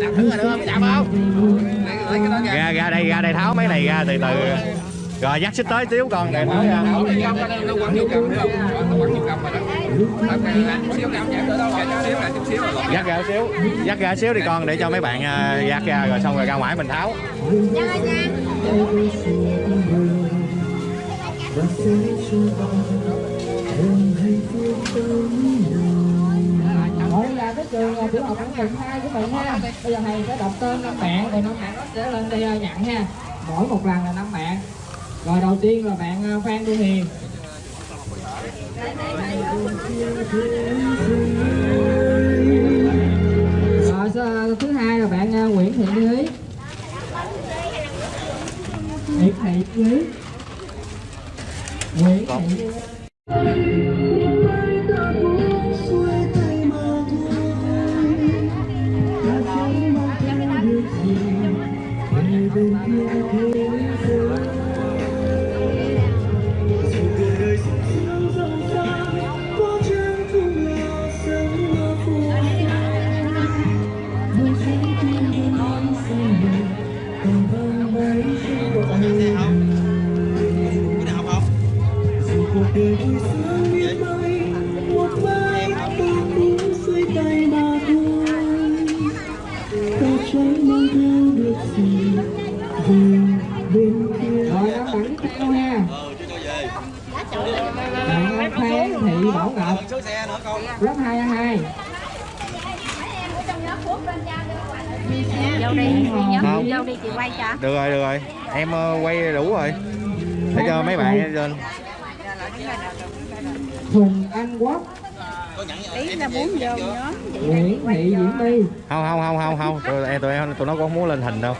Đạp thử rồi được không? Biết đạp không? Ra. Ra đây ra đây tháo mấy này ra từ từ. Rồi dắt xích tới xíu con để tháo ra ở dắt ra xíu dắt ra xíu đi con để cho mấy bạn à, dắt ra rồi xong rồi ra ngoài mình tháo. Mỗi là cái trường à, tiểu học Quảng Bình 2 của mình ha Bây giờ thầy sẽ đọc tên năm bạn Rồi năm bạn nó sẽ lên đây à, nhận ha Mỗi một lần là năm bạn. Rồi đầu tiên là bạn à, Phan Thu Hiền. Rồi thứ hai là bạn à, Nguyễn Thị Lý. Nguyễn Thị Lý. Nguyễn Thị Biết 2 vô đi Không. vô đi chị quay cho. Được rồi được rồi. Em ờ, quay đủ rồi. Để cho mấy bạn lên. Huỳnh Anh Quốc. Ý là muốn vô nhóm Nguyễn Thị Diễm My không không không không không. Tụi em tụi em tụi nó có muốn lên hình đâu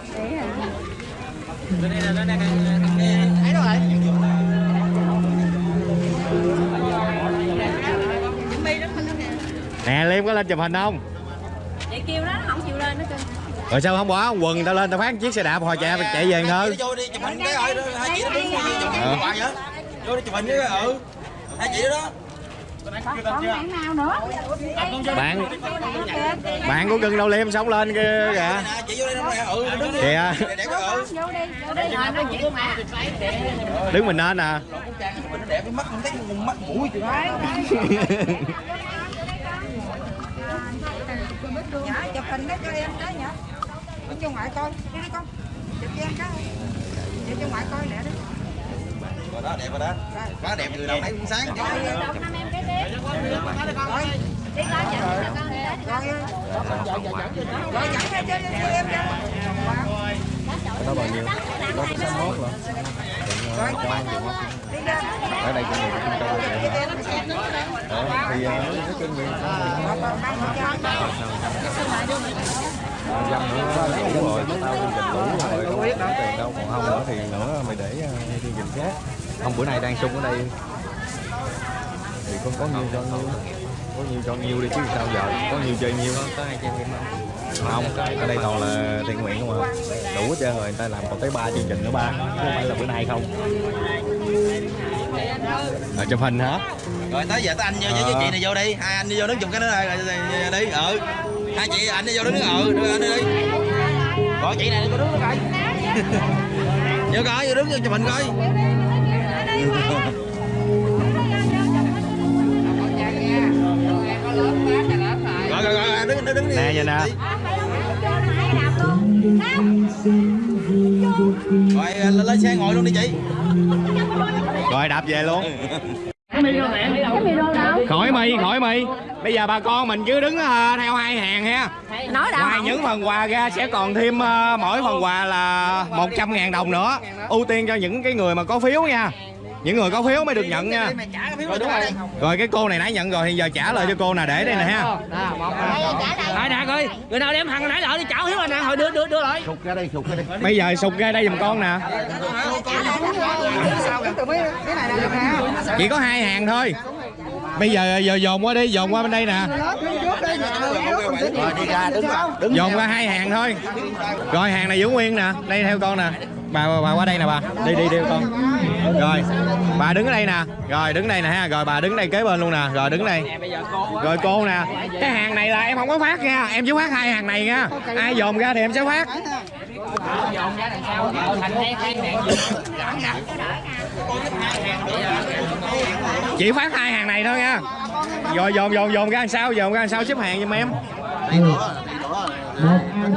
nè liêm có lên chụp hình không? Chị kêu nó nó không chịu lên nó kêu rồi sao không bỏ quần tao lên tao phát chiếc xe đạp hồi chạy chạy về thôi vô đi chụp hình cái rồi hai chị nó đứng chụp hình Ờ. hoài vậy. Vô đi chụp hình với ừ hai chị đó đó. Bạn nào nữa bạn bạn của cưng đâu liêm sống lên kia kìa. Vô ừ đứng kìa. Đẹp đẹp cái ừ vô đi vô đi rồi nó chịu mà đứng mình lên nè mình nó đẹp cái mắt không thấy mắt mũi chị nhỏ chụp hình đó cho em cái nhỏ đi cho ngoại coi đi đi con chụp cho em cái để cho ngoại coi lẹ đi rồi đó đẹp rồi đó quá đẹp người đâu nãy cũng sáng năm em cái tiếp rồi đi coi chụp cho con đi rồi rồi dẫn cho cho em cho đó bao nhiêu đó có 61 rồi rồi ra ở đây cũng được trung tâm Ờ, thì nó nói chung dâm nữa là đủ rồi tao chương trình đủ rồi không có tiền đâu còn không nữa thì nữa mày để ờ, chương trình khác không bữa nay đang sung ở đây. Thì con có nhiêu cho nhiêu có nhiêu cho nhiêu đi chứ sao giờ? Có nhiêu chơi nhiêu có hai trăm em không? Ở đây toàn là thiện nguyện không à. Đủ hết trơn rồi người ta làm còn tới ba chương trình nữa ba chứ không phải là bữa nay không. À, chụp hình hả? Rồi tới giờ tới anh với, với chị này vô đi. Hai anh đi vô đứng chụp cái đó rồi đi. Ừ. Hai chị anh đi vô đứng ừ đưa anh đi. Gọi chị này vô đứng coi. Vô coi vô đứng vô chụp hình coi. Rồi rồi rồi đứng đứng đứng đi. Nè vậy nè rồi lên, xe ngồi luôn đi chị rồi đạp về luôn. Khỏi mi khỏi mi. Bây giờ bà con mình cứ đứng ờ, theo hai hàng ha. Nói ngoài những phần quà ra sẽ còn thêm ờ, mỗi phần quà là 100 ngàn đồng nữa. Ưu tiên cho những cái người mà có phiếu nha những người có phiếu mới được nhận nha rồi đúng rồi rồi cái cô này nãy nhận rồi thì giờ trả lời cho cô nè để đây nè ha Ai đạt ơi, người nào đem thằng nãy lại đi chảo hiếu anh nè, hồi đưa đưa đưa lại. Sụt ra đây, sụt ra đây. bây giờ sụt ra đây giùm con nè chỉ có hai hàng thôi bây giờ giờ dồn qua đi dồn qua bên đây nè Rồi đi ra đứng vào. Đứng dồn qua hai hàng thôi rồi hàng này giữ nguyên nè đây theo con nè bà, bà, qua đây nè bà. Đi đi đi con. Rồi bà đứng ở đây nè. Rồi đứng đây nè ha. Rồi bà đứng đây kế bên luôn nè. Rồi đứng đây. Rồi cô nè. Cái hàng này là em không có phát nha. Em chỉ phát hai hàng này nha. Ai dồn ra thì em sẽ phát. Chỉ phát hai hàng này thôi nha. Rồi dồn dồn dồn ra làm sao? Dồn ra làm sao xếp hàng giùm em?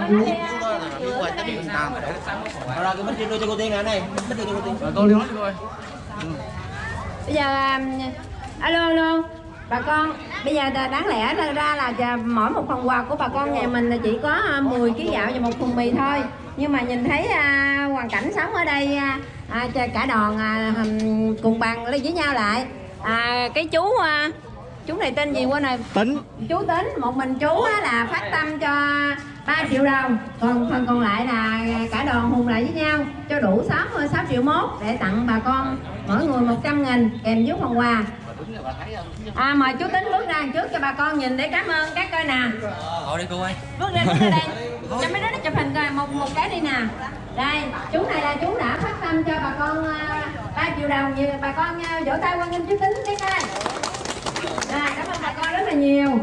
Một an phú rồi cái bích đưa cho cô tiên nè này bích đưa cho cô tiên. Rồi cô đi nói coi. bây giờ um, alo alo. Bà con bây giờ đáng lẽ ra ra là mỗi một phần quà của bà con nhà mình là chỉ có à, 10 kg gạo và một thùng mì thôi. Nhưng mà nhìn thấy à, hoàn cảnh sống ở đây à, à, cả đoàn à, cùng bàn ly với nhau lại. À, cái chú à, chú này tên gì quên rồi? Tính. Chú tính một mình chú á là phát tâm cho 3 triệu đồng. Còn phần còn lại là cả đoàn hùng lại với nhau cho đủ 6, 6 triệu mốt để tặng bà con mỗi người 100 nghìn kèm với phần quà. À, mời chú tính bước ra trước cho bà con nhìn để cảm ơn các coi nè. Ngồi đi cô ơi. Bước ra bước ra đây. Cho mấy đứa nó chụp hình coi một một cái đi nè. Đây chú này là chú đã phát tâm cho bà con 3 triệu đồng như bà con à, vỗ tay quan nghênh chú tính cái coi. Rồi cảm ơn bà con rất là nhiều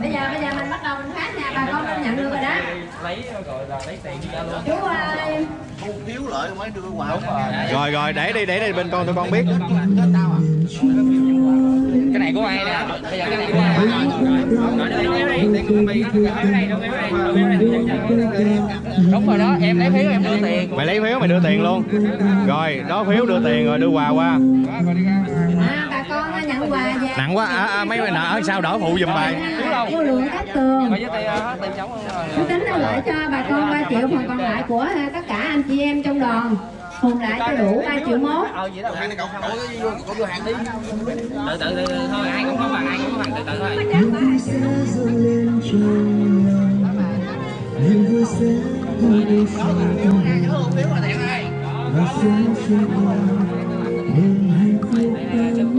bây giờ bây giờ mình bắt đầu mình phát nè bà con không nhận được rồi đó. Lấy gọi là lấy tiền ra luôn. chú ơi. Thu phiếu mới đưa quà. rồi. Rồi để đi để đi bên con tụi con biết. Cái này của ai nè? Bây giờ cái này của ai? Rồi đi. Đúng rồi đó, em lấy phiếu em đưa tiền. mày lấy phiếu mày đưa tiền luôn. Rồi đó phiếu đưa tiền rồi đưa quà qua. À, bà con nhận quà về nặng quá à, à, mấy người nợ sao đỡ phụ giùm bài vô lượng cát tường chú tính nó gửi cho bà con 3 triệu phần còn lại của à, tất cả anh chị em trong đoàn hùn lại cho đủ 3 triệu mốt Ờ từ thôi, ai cũng có bằng, ai cũng có bằng từ từ thôi trong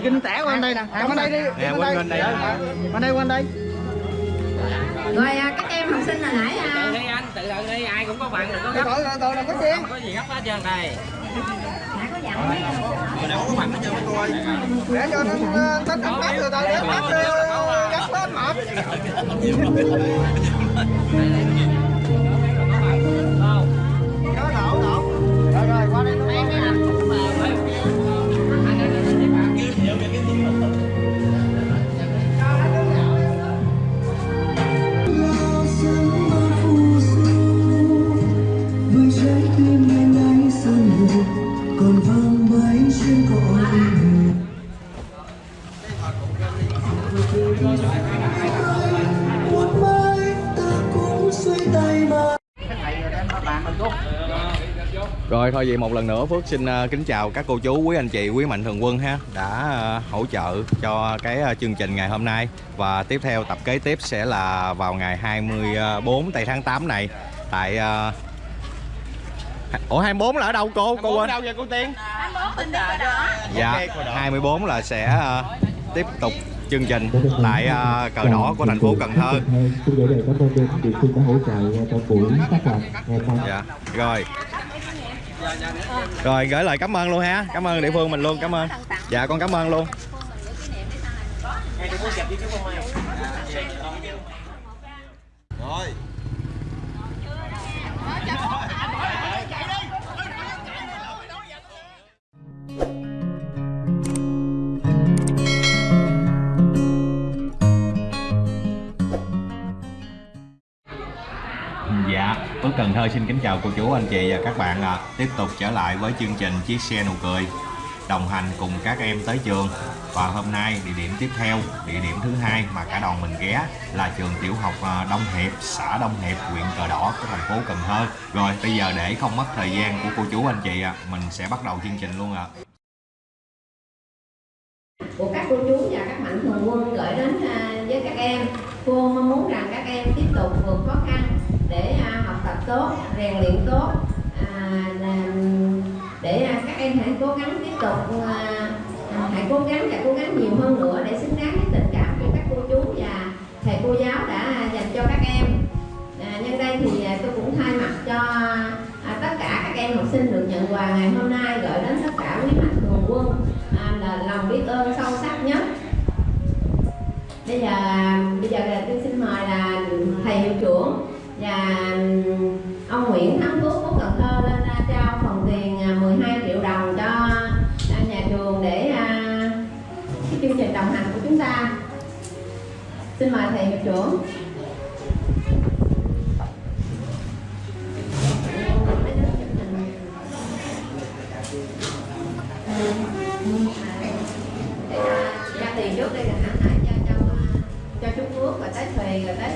kinh tẻ qua đây nè qua đây đi nè quên đây qua đây qua đây rồi à, các em học sinh hồi nãy Từ à, đi anh, từ từ đi, ai cũng có bằng, đừng có tôi gấp. tôi tôi làm cái chuyện Không có gì gấp hết trơn đây. đã có dặn mấy ông để cho nó nó nó bắt rồi tôi để mà Đó, đổ, đổ. Rồi, rồi, qua đây nó với một mai ta cũng xuôi tay mà Rồi thôi vậy một lần nữa Phước xin ờ, kính chào các cô chú, quý anh chị, quý mạnh thường quân ha đã ờ, hỗ trợ cho cái ờ, chương trình ngày hôm nay và tiếp theo tập kế tiếp sẽ là vào ngày 24 tây tháng 8 này tại Ủa 24 là ở đâu cô? Cô quên. đâu vậy cô Tiên Dạ, 24 là sẽ tiếp tục chương trình tại uh, cờ đỏ của thành phố Cần Thơ. Dạ, rồi. Rồi gửi lời cảm ơn luôn ha. Cảm ơn địa phương mình luôn, cảm ơn. Dạ con cảm ơn luôn. Phước Cần Thơ xin kính chào cô chú, anh chị và các bạn ạ. Tiếp tục trở lại với chương trình Chiếc xe nụ cười đồng hành cùng các em tới trường. Và hôm nay địa điểm tiếp theo, địa điểm thứ hai mà cả đoàn mình ghé là trường tiểu học à, Đông Hiệp, xã Đông Hiệp, huyện Cờ Đỏ của thành phố Cần Thơ. Rồi bây giờ để không mất thời gian của cô chú anh chị ạ, mình sẽ bắt đầu chương trình luôn ạ. của các cô chú và các mạnh thường quân gửi đến à, với các em cô mong muốn rằng các em tiếp tục vượt khó khăn để à, tốt rèn luyện tốt à, làm- để à, các em hãy cố gắng tiếp tục à, à, hãy cố gắng và cố gắng nhiều hơn nữa để xứng đáng với tình cảm của các cô chú và thầy cô giáo đã dành cho các em. À, nhân đây thì à, tôi cũng thay mặt cho à, tất cả các em học sinh được nhận quà ngày hôm nay gửi đến tất cả quý mạnh thường quân à, là lòng biết ơn sâu sắc nhất. Bây giờ bây giờ là tôi xin mời là thầy hiệu trưởng và ông Nguyễn Thắng Phước của Cần Thơ lên trao phần tiền à, 12 triệu đồng cho nhà trường để à, cái chương trình đồng hành của chúng ta. Xin mời thầy hiệu trưởng. À, tiền trước đây là hãng lại cho cho cho chú Phước, rồi tới Thùy, rồi tới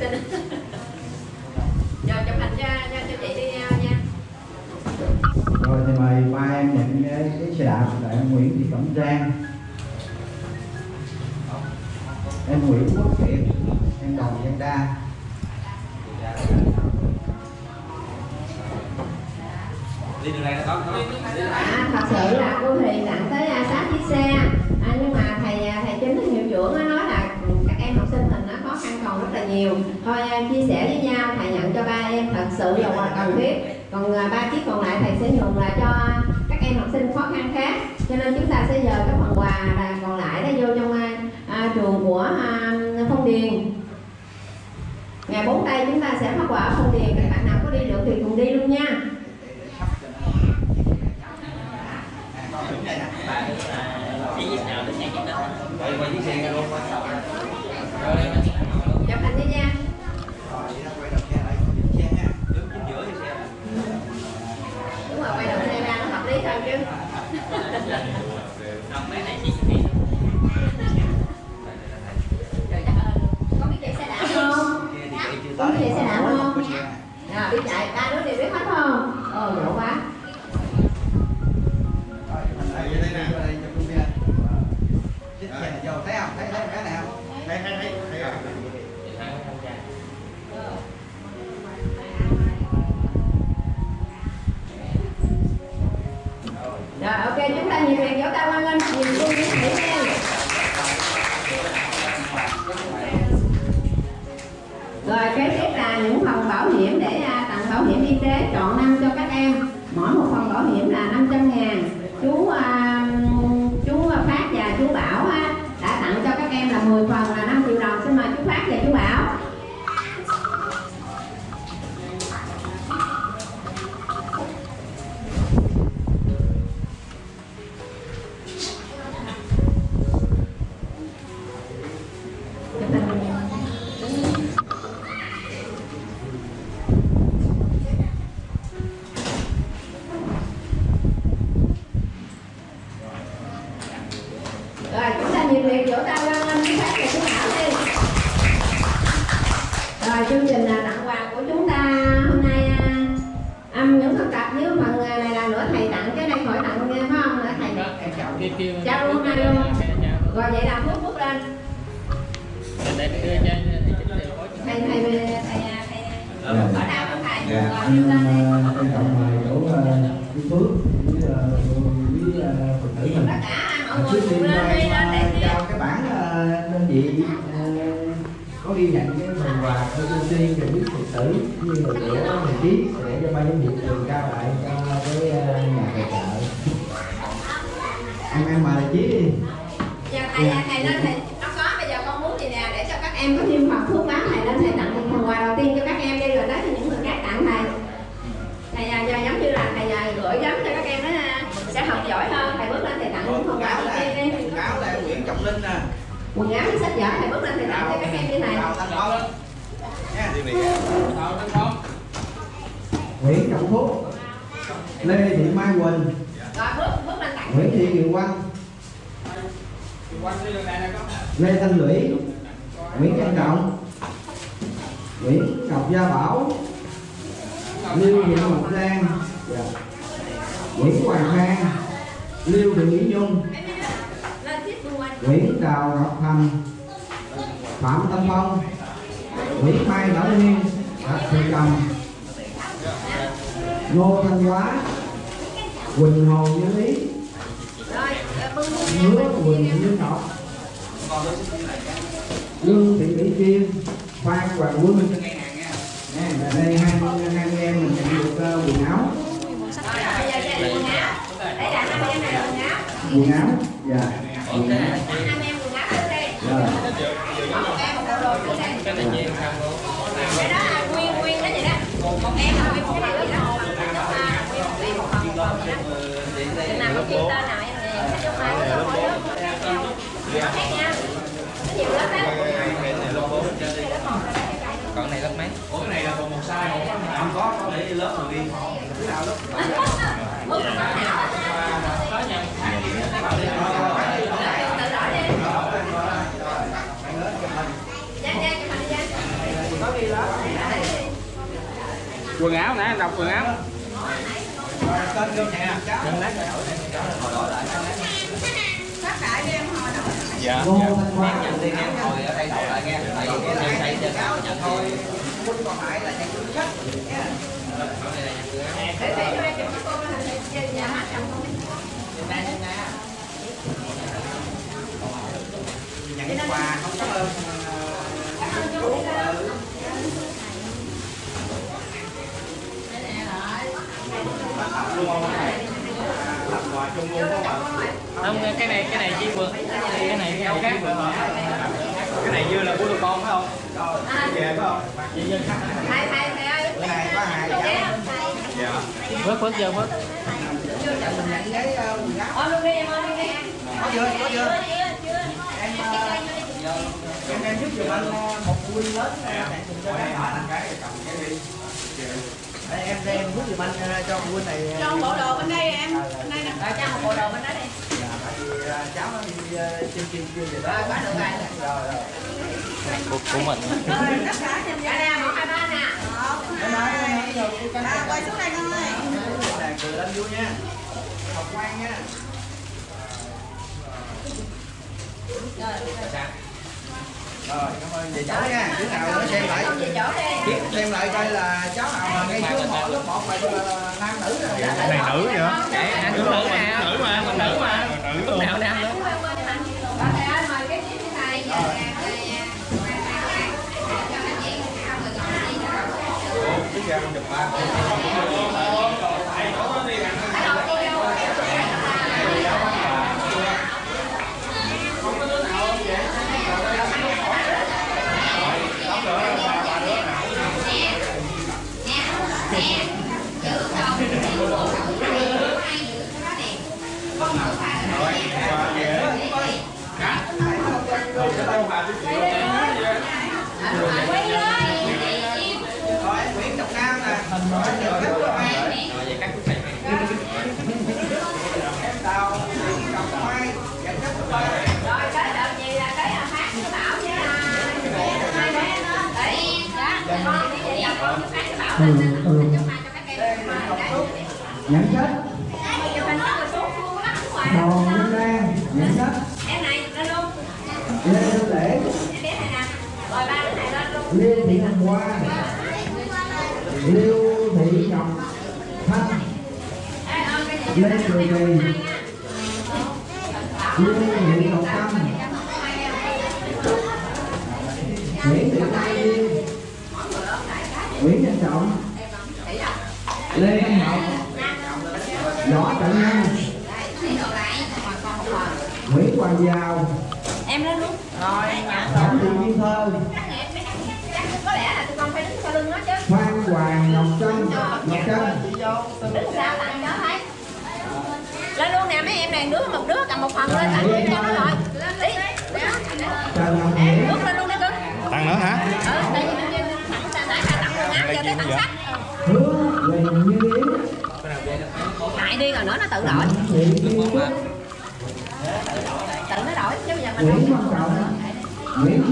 xin rồi, chụp hình cho cho chị đi nha nha. Rồi, thì mời ba em nhận cái xe đạp tại Nguyễn Thị Cẩm Giang học giỏi hơn thầy bước lên thầy tặng những phần quà cho các em quần áo là Nguyễn Trọng Linh nè. Quần áo với sách vở thầy bước lên thầy tặng cho các em như này. Nguyễn Trọng Phúc Lê Thị Mai Quỳnh. Nguyễn Thị Kiều Quang. Lê Thanh Lũy. Nguyễn Văn Trọng. Nguyễn Ngọc Gia Bảo. Lưu Diệu Ngọc Lan dạ. Nguyễn Hoàng Khang. Liêu Thị Nhung. Nguyễn Đào Ngọc Thành. Phạm Tâm Phong. Nguyễn Mai Bảo Nguyên Bạch Thị Cầm Ngô Thanh Hóa. Quỳnh Hồ Như Lý. Hứa Quỳnh Như Ngọc. Lương Thị Mỹ Kiên Phan Hoàng Quân. Đây, hai anh em mình nhận được ờ, quần áo quần áo. Dạ. Quần áo rồi cái đó là nguyên nguyên đó vậy đó một em là nguyên một cái này đó cái nào có tên nào em thì em sẽ cho mai cái lớp khác nha có nhiều lớp á còn này lớp mấy? Ủa cái này là còn một size không có có để lớp rồi đi. Cái nào lớp dạ. Cái cô lên nhà hát chồng không Nhận quà không cảm ơn. Không cái này cái này chi vượt. Cái này cái này chi vượt. Cái này như là của tụi con phải không? Về phải không? Thầy thầy thầy ơi. Cái này có hai dạ. phớt phớt vô phớt ờ, ôm luôn đi em đi Có chưa? Có chưa? Em ờ, em em giúp giùm anh ờ, một huynh lớn. Ờ, chạy cùng cho em hỏi cái cầm cái đi. Đây, em đem giúp giùm anh cho huynh này. cho bộ đồ bên đây em. Bên đây nè. cho một bộ đồ bên đó đi. Dạ, ờ, cháu nó đi trên trên chưa về đó. rồi quá được rồi. Rồi rồi. của, của mình. Dạ nè một hai ba nè. Em em cô à, quay xuống đây con ơi cười lên vui nha. Học ngoan nha. Rồi, cảm ơn về cháu nha. Đứa nào nó xem lại. không về chỗ đi Biết xem lại coi là cháu nào mà ngay trước một lớp một là nam nữ rồi. cái này nữ nữa anh nữ nè nữ mà nữ mà. lúc nào nam nữa thầy. Ơi. Mời cái chiếc như này cái ra chụp ba. Rồi, em Nguyễn Trọng Nam nè. Rồi, em nhờ khách của em. Em Đào, Trọng Mai, dẫn khách của em. rồi tới đợt gì là tới là hát với bảo với hai bé nó để dạ con đi vậy con hát với bảo lên chúc mai cho các em Nhận sách, chụp hình rất là số luôn lắm ngoài Đoàn Nhân Lan, nhận sách, em này lên luôn Lê Văn Lễ, em này nè rồi ba đứa này lên luôn. Thị Hồng Hoa, Liêu Thị Ngọc Thanh, Ê, ôm cái gì Lê Cười Kỳ, Lê Thị Ngọc tự đổi tự nó đổi chứ bây giờ mình không Trọng,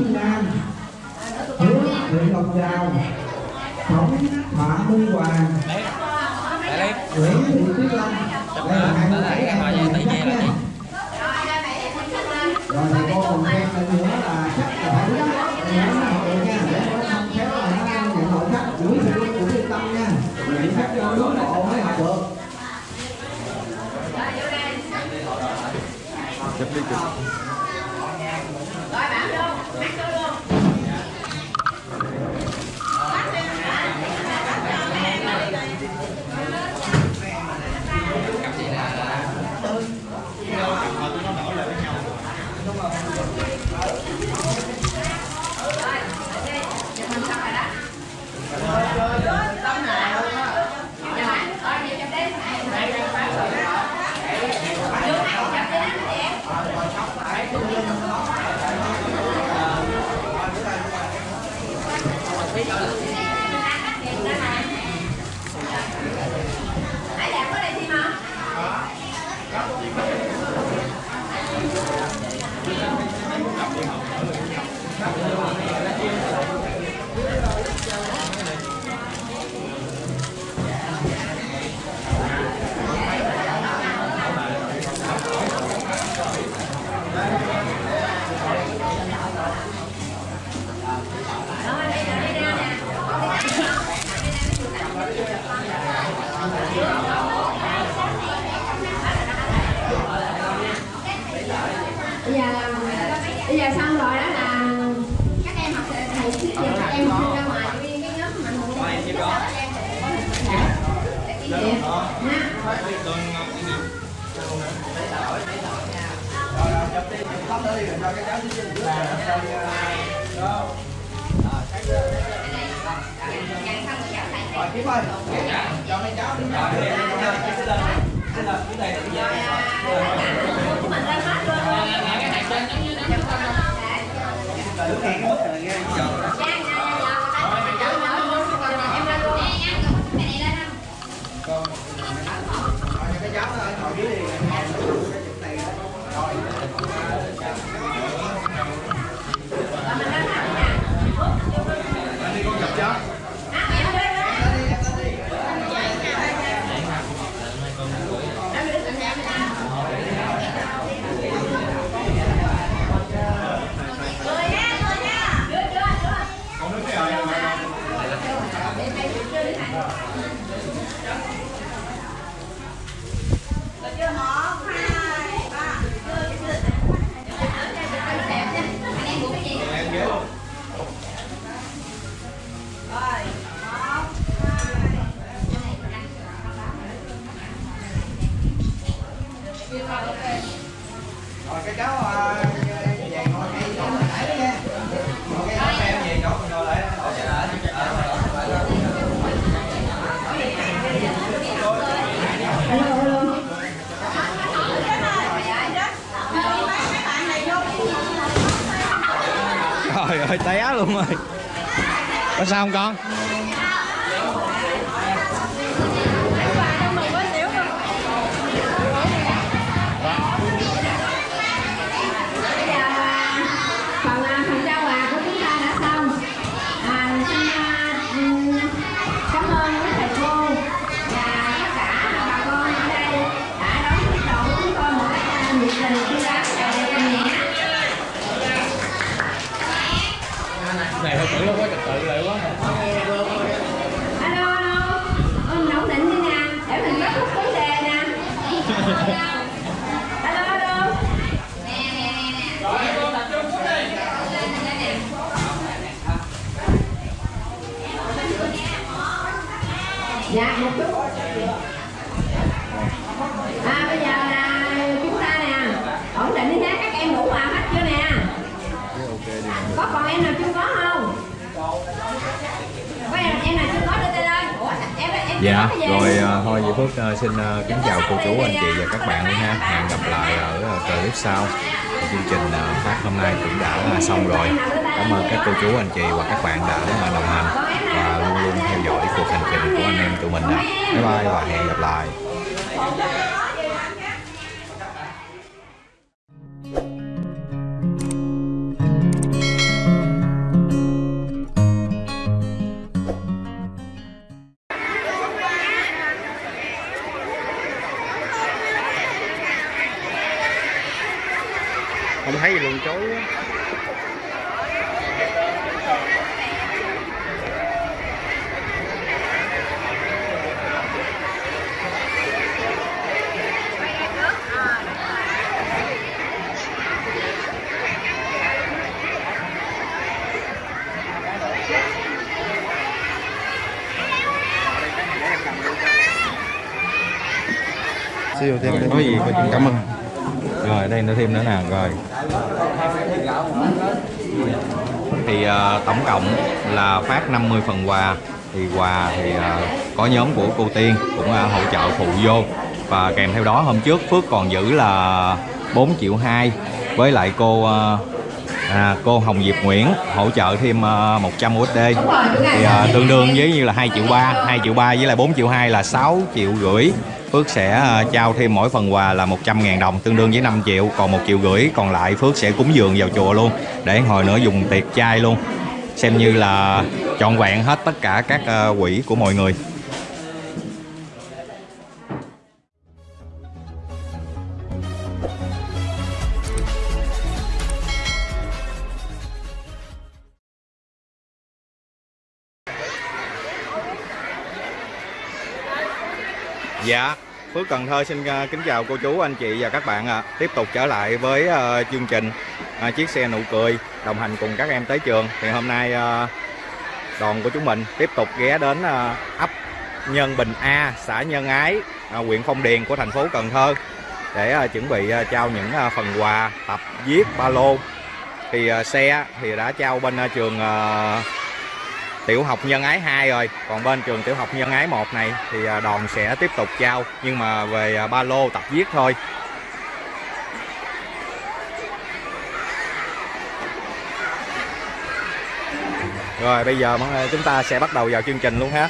Có sao cũng đã xong rồi. Cảm ơn các cô chú, anh chị và các bạn đã đồng hành Và luôn luôn theo dõi cuộc hành trình của anh em tụi mình nè. Bye bye và hẹn gặp lại. Không thấy gì luôn chú quá siêu thêm Có gì cô chú cảm ơn. Rồi đây nó thêm nữa nè Rồi. Thì uh, tổng cộng là phát 50 phần quà. Thì quà thì uh, có nhóm của cô Tiên cũng uh, hỗ trợ phụ vô. Và kèm theo đó hôm trước Phước còn giữ là 4 triệu 2 Với lại cô uh, à, cô Hồng Diệp Nguyễn hỗ trợ thêm uh, 100 USD thì uh, tương đương với như là 2 triệu 3 2 triệu 3 với lại 4 triệu 2 là 6 triệu rưỡi. Phước sẽ à, trao thêm mỗi phần quà là 100 ngàn đồng, tương đương với 5 triệu, còn 1 triệu rưỡi còn lại Phước sẽ cúng dường vào chùa luôn, để hồi nữa dùng tiệc chay luôn. Xem như là trọn vẹn hết tất cả các à, quỹ của mọi người. Dạ, Phước Cần Thơ xin à, kính chào cô chú, anh chị và các bạn ạ. Tiếp tục trở lại với ờ, chương trình à, chiếc xe nụ cười đồng hành cùng các em tới trường. Thì hôm nay ờ, đoàn của chúng mình tiếp tục ghé đến ờ, ấp Nhân Bình A, xã Nhân Ái, à, huyện Phong Điền của thành phố Cần Thơ để chuẩn bị trao những phần quà tập viết ba lô. Thì xe thì đã trao bên trường tiểu học nhân ái 2 rồi. Còn bên trường tiểu học nhân ái 1 này thì à, đoàn sẽ tiếp tục trao nhưng mà về à, ba lô tập viết thôi. Rồi, bây giờ à, chúng ta sẽ bắt đầu vào chương trình luôn ha.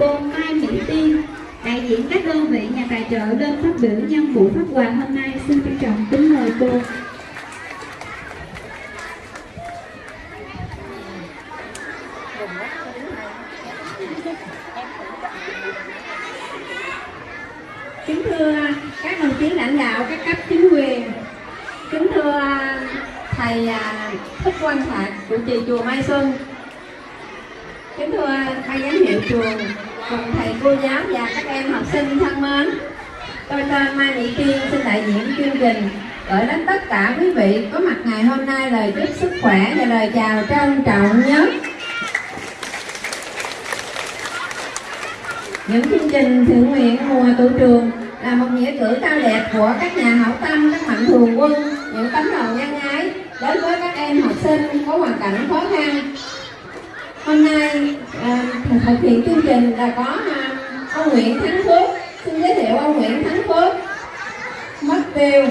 album Mai Mỹ Tiên, đại diện các đơn vị nhà tài trợ lên phát biểu nhân buổi phát quà hôm nay. Xin trân trọng kính mời cô. Kính thưa các đồng chí lãnh đạo các cấp chính quyền, kính thưa thầy à, thích quang thạc chủ trì chùa mai xuân giáo và các em học sinh thân mến. Tôi tên mai thị kiên xin đại diện chương trình. Gửi đến tất cả quý vị có mặt ngày hôm nay lời chúc sức khỏe và lời chào trân trọng nhất. Những chương trình thiện nguyện mùa tụ trường là một nghĩa cử cao đẹp của các nhà hảo tâm các mạnh thường quân những tấm lòng nhân ái đến với các em học sinh có hoàn cảnh khó khăn. Hôm nay à, thực hiện chương trình là có à, ông Nguyễn Thắng Phước. Xin giới thiệu ông Nguyễn Thắng Phước. Mất tiêu.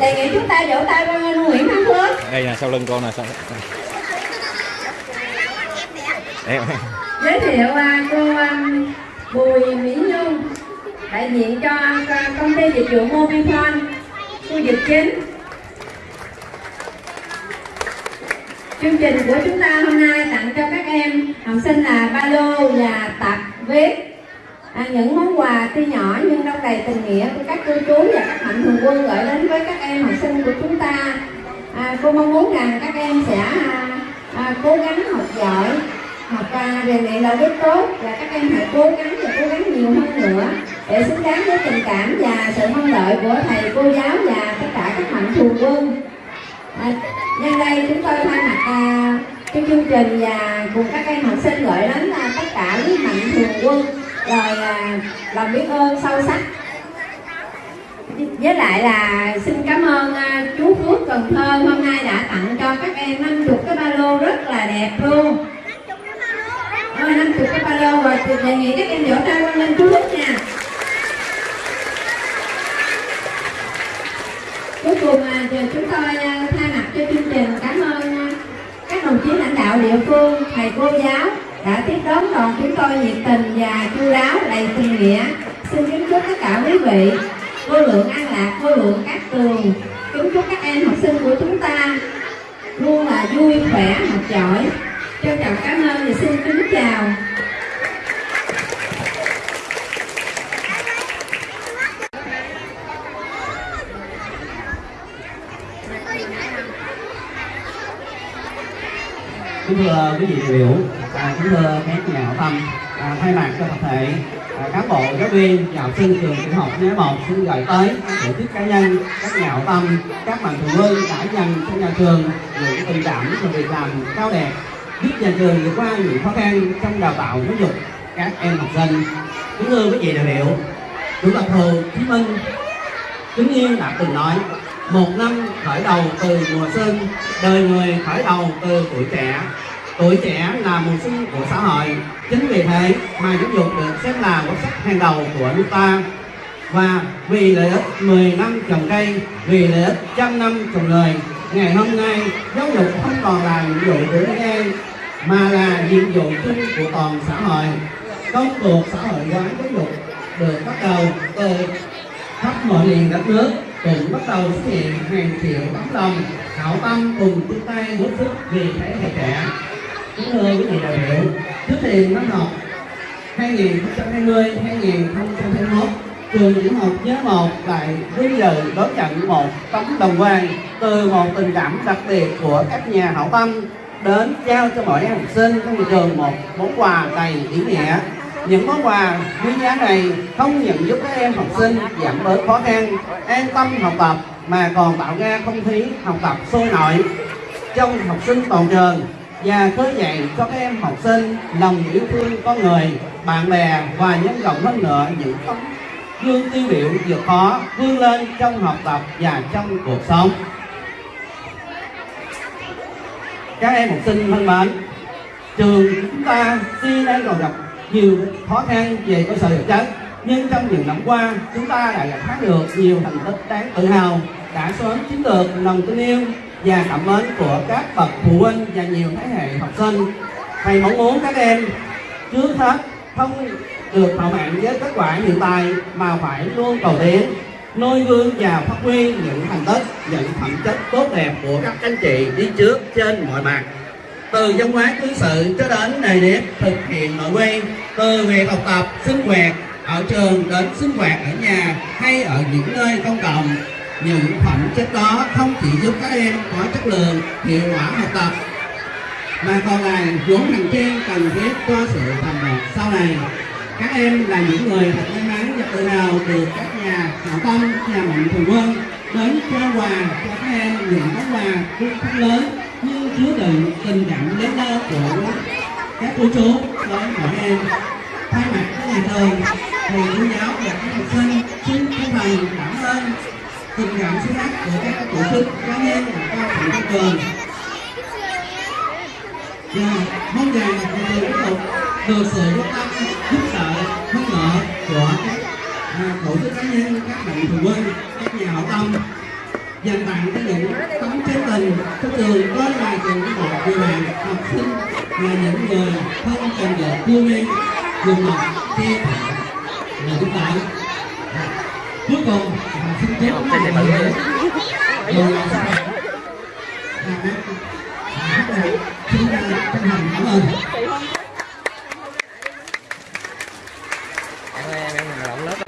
Đề nghị chúng ta vỗ tay với ông Nguyễn Thắng Phước. Đây nè sau lưng con nè sau em giới thiệu à, cô um, Bùi Mỹ Nhung đại diện cho à, công ty dịch vụ Mobifone khu vực chính chương trình của chúng ta hôm nay tặng cho các em học sinh là ba lô và tập viết à, những món quà tuy nhỏ nhưng đông đầy tình nghĩa của các cô chú và các mạnh thường quân gửi đến với các em học sinh của chúng ta. À, cô mong muốn rằng các em sẽ à, à, cố gắng học giỏi học à, rèn luyện đạo đức tốt và các em hãy cố gắng và cố gắng nhiều hơn nữa để xứng đáng với tình cảm và sự mong đợi của thầy cô giáo và tất cả các mạnh thường quân à, nhân đây chúng tôi thay mặt à, cái chương trình và cùng các em học sinh gửi đến à, tất cả quý mạnh thường quân. Rồi à, lòng biết ơn sâu sắc. Với lại là xin cảm ơn à, chú Phước Cần Thơ hôm nay đã tặng cho các em 50 cái ba lô rất là đẹp luôn. Năm chục cái ba lô và đề nghị các em vỗ tay quan lên chú Phước nha. Cuối cùng à, giờ chúng tôi à, thay mặt cho chương trình cảm ơn à, các đồng chí lãnh đạo địa phương, thầy cô giáo đã tiếp đón đoàn chúng tôi nhiệt tình và chu đáo, đầy tình nghĩa. Xin kính chúc tất cả quý vị vô lượng an lạc, vô lượng các tường. Kính chúc các em học sinh của chúng ta luôn là vui, khỏe, học giỏi. Trân trọng cảm ơn và xin kính chào. Kính thưa quý vị đại biểu à, kính thưa các nhà hảo tâm à, thay mặt cho tập thể à, cán bộ giáo viên và học sinh trường tiểu học nhé một xin gửi tới các tổ chức cá nhân các nhà hảo tâm các mạnh thường quân đã dành cho nhà trường những tình cảm và việc làm cao đẹp giúp nhà trường vượt qua những khó khăn trong đào tạo giáo dục các em học sinh. Kính thưa quý vị đại biểu chủ tịch hồ chí minh kính yên đã từng nói một năm khởi đầu từ mùa xuân, đời người khởi đầu từ tuổi trẻ. Tuổi trẻ là mùa xuân của xã hội. Chính vì thế mà giáo dục được xem là quốc sách hàng đầu của nước ta. Và vì lợi ích 10 năm trồng cây, vì lợi ích trăm năm trồng người ngày hôm nay giáo dục không còn là nhiệm vụ của riêng em mà là nhiệm vụ chung của toàn xã hội. Công cuộc xã hội hóa giáo dục được bắt đầu từ khắp mọi miền đất nước cũng bắt đầu xuất hiện hàng triệu tấm lòng, hảo tâm cùng chung tay góp sức vì thế hệ trẻ. Kính thưa quý vị đại biểu, trước thềm năm học 2020-2021 trường tiểu học nhớ một lại vinh dự đón nhận một tấm đồng quan từ một tình cảm đặc biệt của các nhà hảo tâm đến trao cho mỗi em học sinh trong trường một món quà đầy ý nghĩa những món quà quý giá này không những giúp các em học sinh giảm bớt khó khăn, an tâm học tập, mà còn tạo ra không khí học tập sôi nổi. Trong học sinh toàn trường và khơi dậy cho các em học sinh lòng yêu thương con người, bạn bè và nhân rộng hơn nữa những tấm gương tiêu biểu vượt khó vươn lên trong học tập và trong cuộc sống. Các em học sinh thân mến, trường chúng ta tuy đang còn gặp nhiều khó khăn về cơ sở vật chất, nhưng trong những năm qua, chúng ta đã gặt hái được nhiều thành tích đáng tự hào, đã sớm chiếm được lòng tin yêu và cảm mến của các bậc phụ huynh và nhiều thế hệ học sinh. Thầy mong muốn các em trước hết không được thỏa mãn với kết quả hiện tại mà phải luôn cầu tiến noi gương và phát huy những thành tích, những phẩm chất tốt đẹp của các anh chị đi trước trên mọi mặt từ văn hóa cư xử cho đến nề nếp thực hiện nội quy, từ việc học tập, sinh hoạt, ở trường đến sinh hoạt ở nhà hay ở những nơi công cộng. Những phẩm chất đó không chỉ giúp các em có chất lượng, hiệu quả học tập, mà còn là vốn hành trang cần thiết cho sự thành đạt sau này. Các em là những người thật may mắn và tự hào được các nhà hảo tâm, nhà mạnh thường quân, đến trao quà cho các em những món quà cũng lớn chứa đựng tình cảm lớn lao của các cô chú với mọi em. Thay mặt các nhà trường thầy cô giáo và các học sinh, xin chân thành cảm ơn tình cảm sâu sắc của các tổ chức cá nhân và cao thủ trong trường. Và mong rằng nhà trường tiếp tục được sự quan tâm, giúp đỡ, hỗ trợ của các à, tổ chức cá nhân, các mạnh thường quân các nhà hảo tâm dành tặng cho những tấm chân tình cho trường là trường của một người bạn học sinh là những người thân cần được vươn lên dùng một khi là chúng ta cuối cùng là xin chúc các bạn nhiều là sức khỏe xin chân thành cảm ơn. Em em mình lộn lớp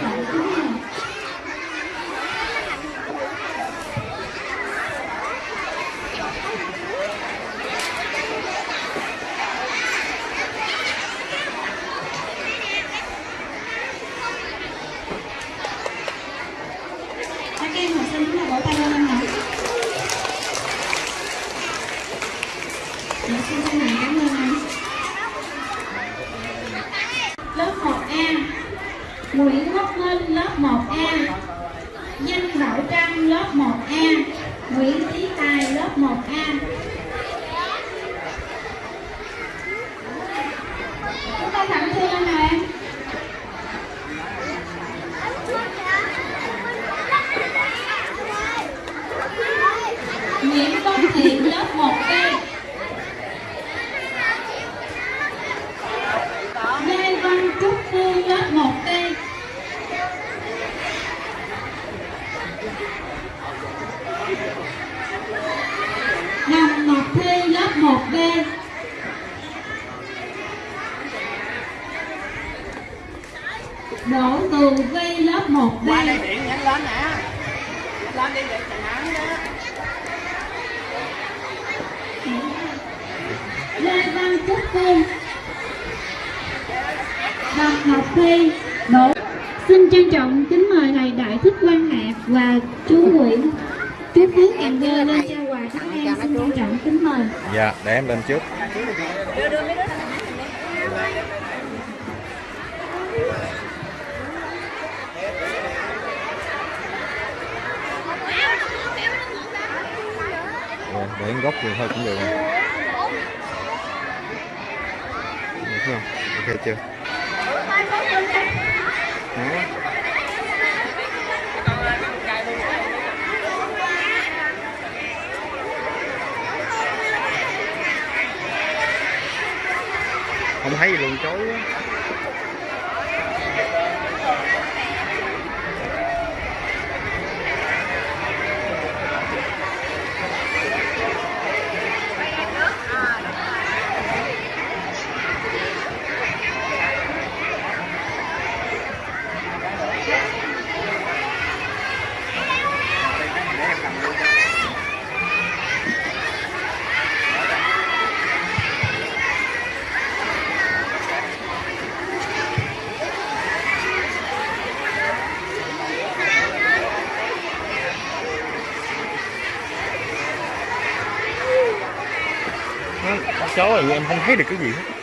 không thấy được cái gì hết.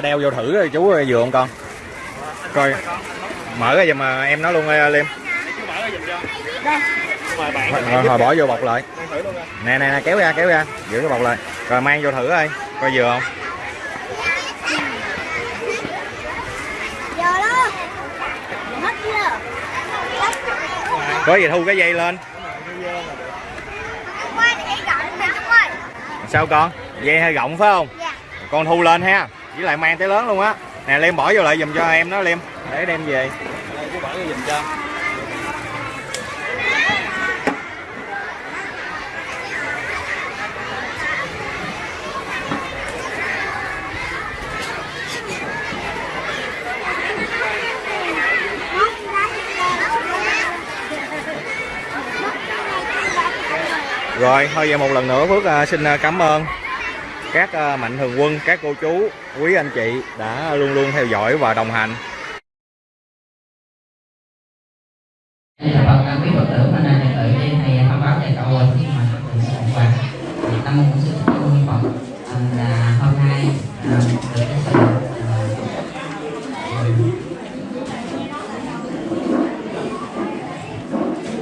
Đeo vô thử rồi chú vừa không con? Coi mở ra giùm mà em nói luôn ơi liêm. Rồi, rồi, rồi bỏ vô bọc lại. Nè nè nè kéo ra kéo ra giữ cái bọc lại. Rồi mang vô thử ơi coi vừa không? Có gì thu cái dây lên? Sao con? Dây hơi rộng phải không? Dạ. Con thu lên ha với lại mang tới lớn luôn á. Nè liêm bỏ vô lại giùm cho em đó liêm để đem về. Bỏ cho Rồi, thôi vậy một lần nữa Phước à, xin à, cảm ơn các à, mạnh thường quân, các cô chú, quý anh chị đã luôn luôn theo dõi và đồng hành. Đây là Phật quý Phật tử hôm nay thầy tự đây thầy thông báo cho cậu rồi xin mời Phật tử sẽ tặng quà. Thì Tâm môn sư thích Tôn Phật à, là dạ, hôm nay à, được cái sự à,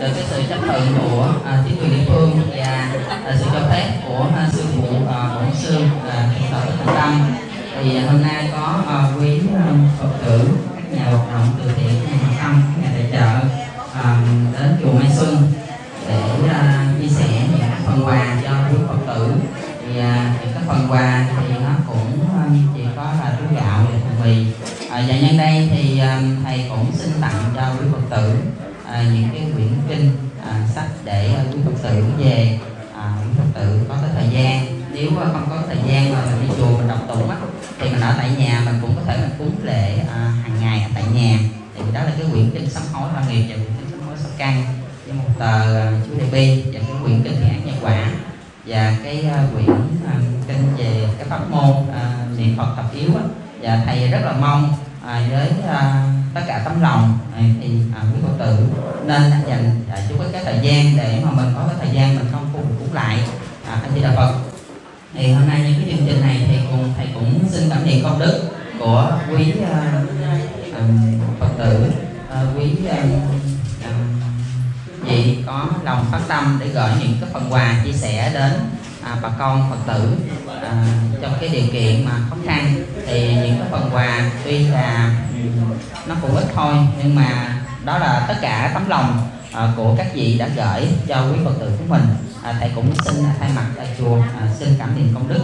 được cái sự chấp thuận của à, chính quyền địa phương và sự cho phép của sư thì hôm nay có ờ, quý ờ, Phật tử, các nhà hoạt động từ thiện nhà hảo tâm. Niệm tập yếu á. Và thầy rất là mong à, với à, tất cả tấm lòng. À, thì à, quý phật tử nên dành à, chút cái thời gian để mà mình có cái thời gian mình không phu cũng lại. À, anh chị đạo phật. Thì hôm nay những cái chương trình này thì cùng thầy cũng xin cảm niệm công đức của quý à, à, phật tử. À, quý à, à, vị có lòng phát tâm để gửi những cái phần quà chia sẻ đến à, bà con phật tử à, trong cái điều kiện mà khó khăn thì những cái phần quà tuy là nó cũng ít thôi nhưng mà đó là tất cả tấm lòng ờ, của các vị đã gửi cho quý phật tử của mình. À, thầy cũng xin thay mặt tại chùa à, xin cảm niệm công đức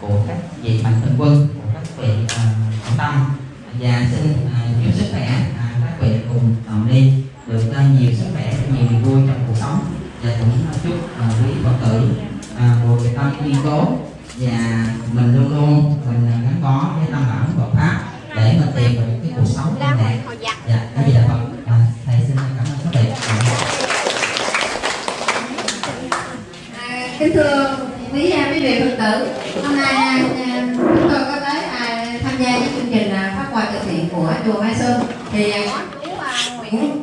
của các vị mạnh thường quân của các vị à, hảo tâm. Và xin à, chúc sức khỏe à, các vị cùng đồng đi được à, nhiều sức khỏe nhiều niềm vui trong cuộc sống. Và cũng chúc à, quý phật tử à, một tâm kiên cố. Và mình luôn luôn mình gắn bó với tâm bảo Phật pháp để mình tìm được cái cuộc sống an lạc dạ gì là Phật à, thầy xin cảm ơn các vị À, kính thưa quý quý vị phật tử hôm nay à, chúng tôi có tới à, tham gia cái chương trình à, phát quà từ thiện của chùa Mai Sơn. Thì à, có chú Nguyễn.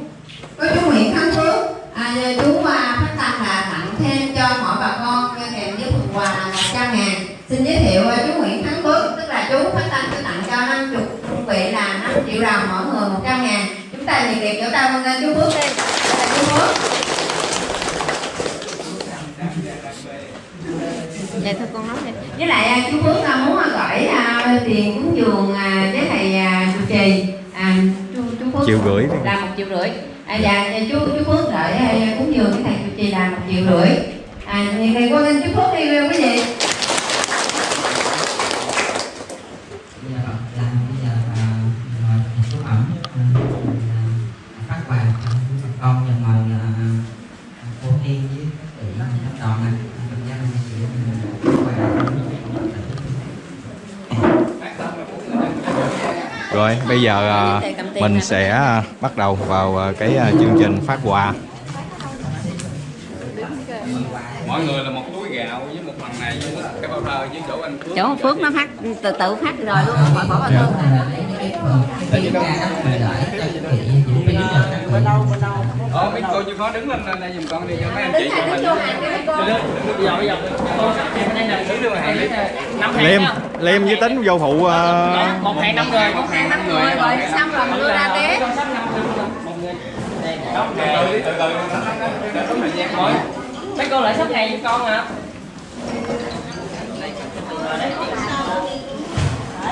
Có chú Nguyễn Thắng Phước. À, giờ chú phát tâm là tặng thêm cho mỗi bà con kèm với phần quà là 100 ngàn. Xin giới thiệu chú Nguyễn Thắng Phước Tức là chú phát tâm sẽ tặng cho 50 đơn vị là 5 triệu đồng mỗi người 100 ngàn. Chúng ta nhiệt liệt vỗ tay vâng lên chú Phước đi chú Phước. Dạ thưa con nói đi. Với lại à, chú Phước à, muốn à, gửi tiền cúng dường với thầy trụ trì. À, chú, chú Phước Triệu rưỡi là một triệu rưỡi. À, dạ chú chú Phước gửi cúng dường với thầy trụ trì là một triệu rưỡi. À thì thầy cô lên chú Phước đi quý vị bây giờ làm bây giờ là mời số ẩm phát quà cho bà con và mời là cô Thiên với các vị các đoàn này trong gia đình chị phát quà Rồi. Bây giờ à, mình sẽ à, bắt đầu vào à, cái chương trình phát quà mọi người là một túi gạo với một phần này với cái bao thơ với chỗ anh Phước chỗ Phước nó phát từ tự phát rồi luôn khỏi bỏ vào thương Ờ, mấy cô chưa có đứng lên đây giùm con đi cho mấy anh chị cho mình. Bây giờ bây giờ em đây là đứng đưa hàng. Năm hàng Liêm. Liêm với tính vô phụ à, Một hàng năm người, một hàng năm người. rồi xong rồi mình đưa ra té Từ từ từ từ. Có thời gian mới. mấy cô lại sắp ngày giùm con hả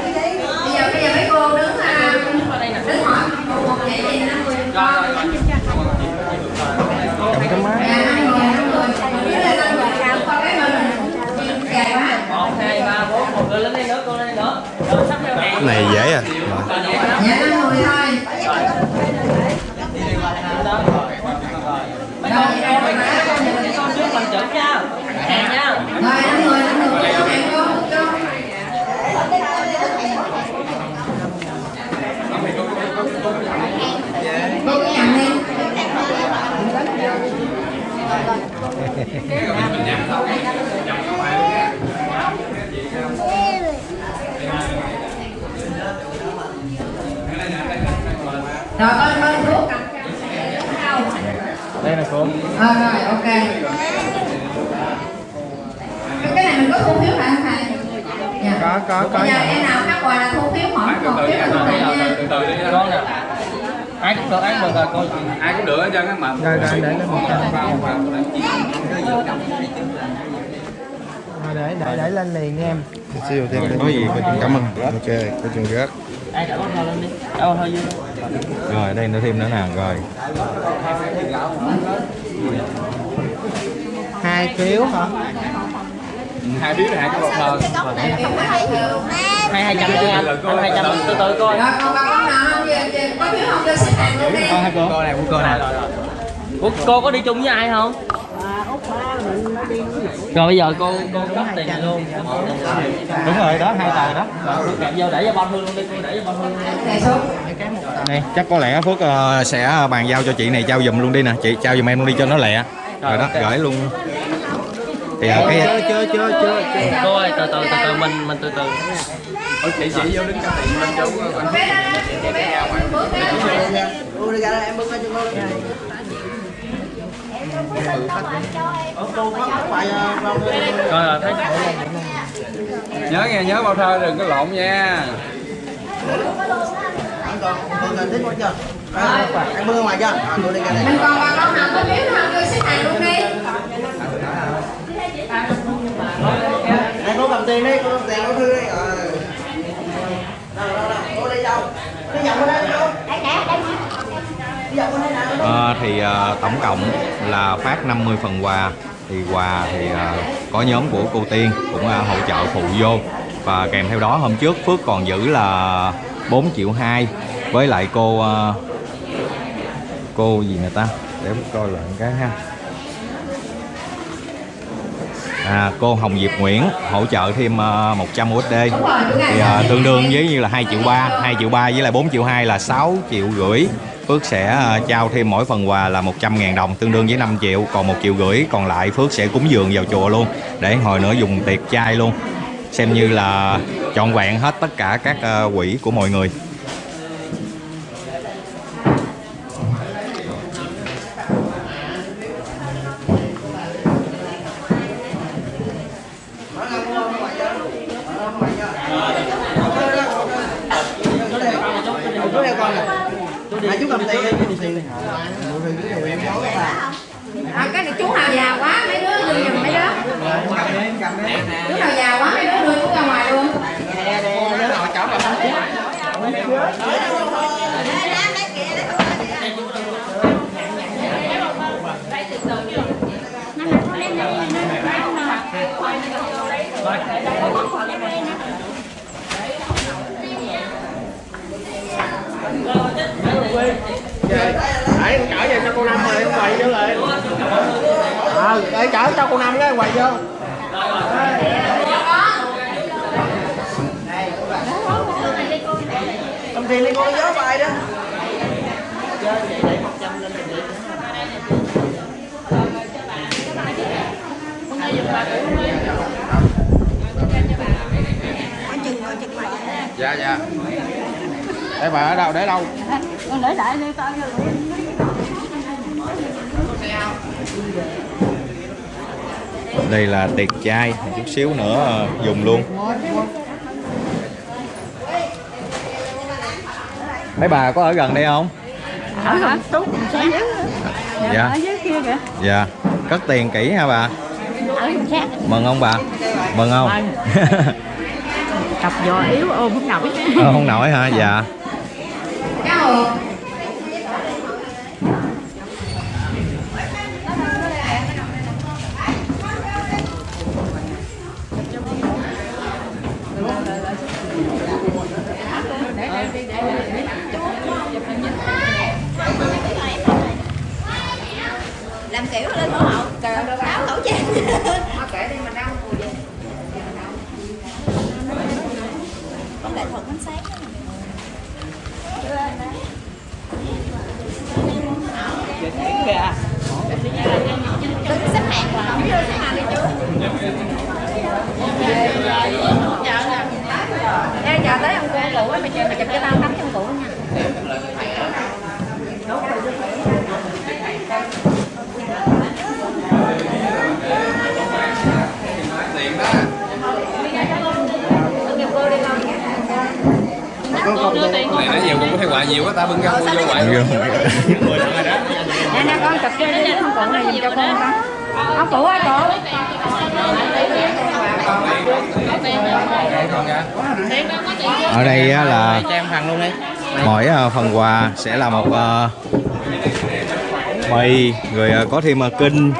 bây giờ bây giờ mấy cô đứng à, đứng hỏi một vậy thì năm người con cái máy dễ à. dạ, năm người dưới đây năm người sao con cái mình dài quá một hai ba bốn một người lên đây nữa cô lên đây nữa rồi sắp theo hàng Cái này dễ à dạ năm người thôi mấy con mấy con mấy con trước mình chuẩn nha hàng nha rồi năm người năm người cho hàng cô cho cô cứ nhận đi rồi con con thuốc đây là cô Ờ rồi ok Cái này mình có thu phiếu lại không thầy? Dạ. có có có Bây giờ em nào phát quà là thu phiếu mỗi một phiếu là thu lại nha Từ từ đi. con nè ai cũng được ai cũng được rồi cô Ai cũng được hết trơn á mà. Rồi, rồi, để cái một trăm. Vào, vào. để để để lên liền em. Siêu thêm có gì cảm ơn. Ok có chuyện gác ai trả bao thơ lên đi. Bao thơ dư Rồi đây nó thêm nữa nè Rồi. Hai phiếu hả Hai phiếu này hai cái bao thơ. hai hai trăm nha anh. Hai trăm từ từ coi. Bà con Có phiếu không? Cho xếp hàng luôn đi cô. Này của cô này. Ủa, cô có đi chung với ai không? Rồi bây giờ cô cô cấp tiền này luôn. Đúng rồi đó hai tờ đó. Kẹp vô để cho bao thương luôn đi cô để cho luôn Này số. Này chắc có lẽ Phước ờ, sẽ bàn giao cho chị này trao giùm luôn đi nè. Chị trao giùm em luôn đi cho nó lẹ. Rồi đó gửi luôn Thì ờ, cái chưa chưa chưa chưa cô ơi từ từ từ từ mình mình từ từ Ôi, chị chị vô đứng cái tiền bên chỗ của anh Phước. Cô đi ra đây em bưng lên cho cô. Rồi thấy Nhớ nghe, nhớ bao thơ đừng có lộn nha. còn còn cần thiết quá chưa? Em bưng ngoài chưa? Cô đi ra đây. Mình còn bà con nào có phiếu không cho xếp hàng luôn đi này cô cầm tiền đi, cô cầm tiền cô thư đi. Ờ. Đâu, đâu, đâu. Cô đi đâu? Đi dọc qua đây đi đâu? Đi đây nào? Ờ, thì à, tổng cộng là phát 50 phần quà thì quà thì à, có nhóm của cô Tiên cũng à, hỗ trợ phụ vô và kèm theo đó hôm trước Phước còn giữ là 4 triệu 2 với lại cô à, cô gì nè ta để coi lại cái ha à, cô Hồng Diệp Nguyễn hỗ trợ thêm uh, 100 USD thì ờ, tương đương với như là 2 triệu 3 2 triệu 3 với lại 4 triệu 2 là 6 triệu rưỡi. Phước sẽ ờ, trao thêm mỗi phần quà là 100 ngàn đồng tương đương với 5 triệu còn 1 triệu rưỡi. Còn lại Phước sẽ cúng dường vào chùa luôn để hồi nữa dùng tiệc chay luôn. Xem như là trọn vẹn hết tất cả các ờ, quỹ của mọi người hai chú cầm tiền À, cái này chú nào già quá mấy đứa đưa giùm mấy đứa chú nào già quá mấy đứa đưa chú ra ngoài luôn Đấy, chở về cho cô Năm rồi, quay vô rồi Ờ, để chở cho cô Năm cái quay vô Cầm tiền đi cô nhớ bài đó dạ dạ để bà ở đâu để đâu Con để đại đi con là tiệc chay chút xíu nữa ờ, dùng luôn. Mấy bà có ở gần đây không? Ở gần sáng dạ. Ở dưới kia kìa. Dạ. Cất tiền kỹ ha bà? Mừng không bà? Mừng không? Cặp giò yếu ôm không nổi. Ờ, không nổi hả? Dạ làm kiểu lên mẫu hậu áo khẩu trang kệ đi mình đâu không để thuận ánh sáng Đứng xếp hàng vào không xếp hàng đi chú Ê, chờ tới ông cô cũ á, mày chờ mày chụp cho tao tấm trong cũ nha này nãy giờ cũng có thay quà nhiều quá ta bưng ra mua vô đó. Nè nè con chụp cho đi không cũ này giùm cho con con Ông cũ ơi cũ ở đây á là mỗi ờ, phần quà sẽ là một ờ, mì rồi ờ, có thêm ờ, kinh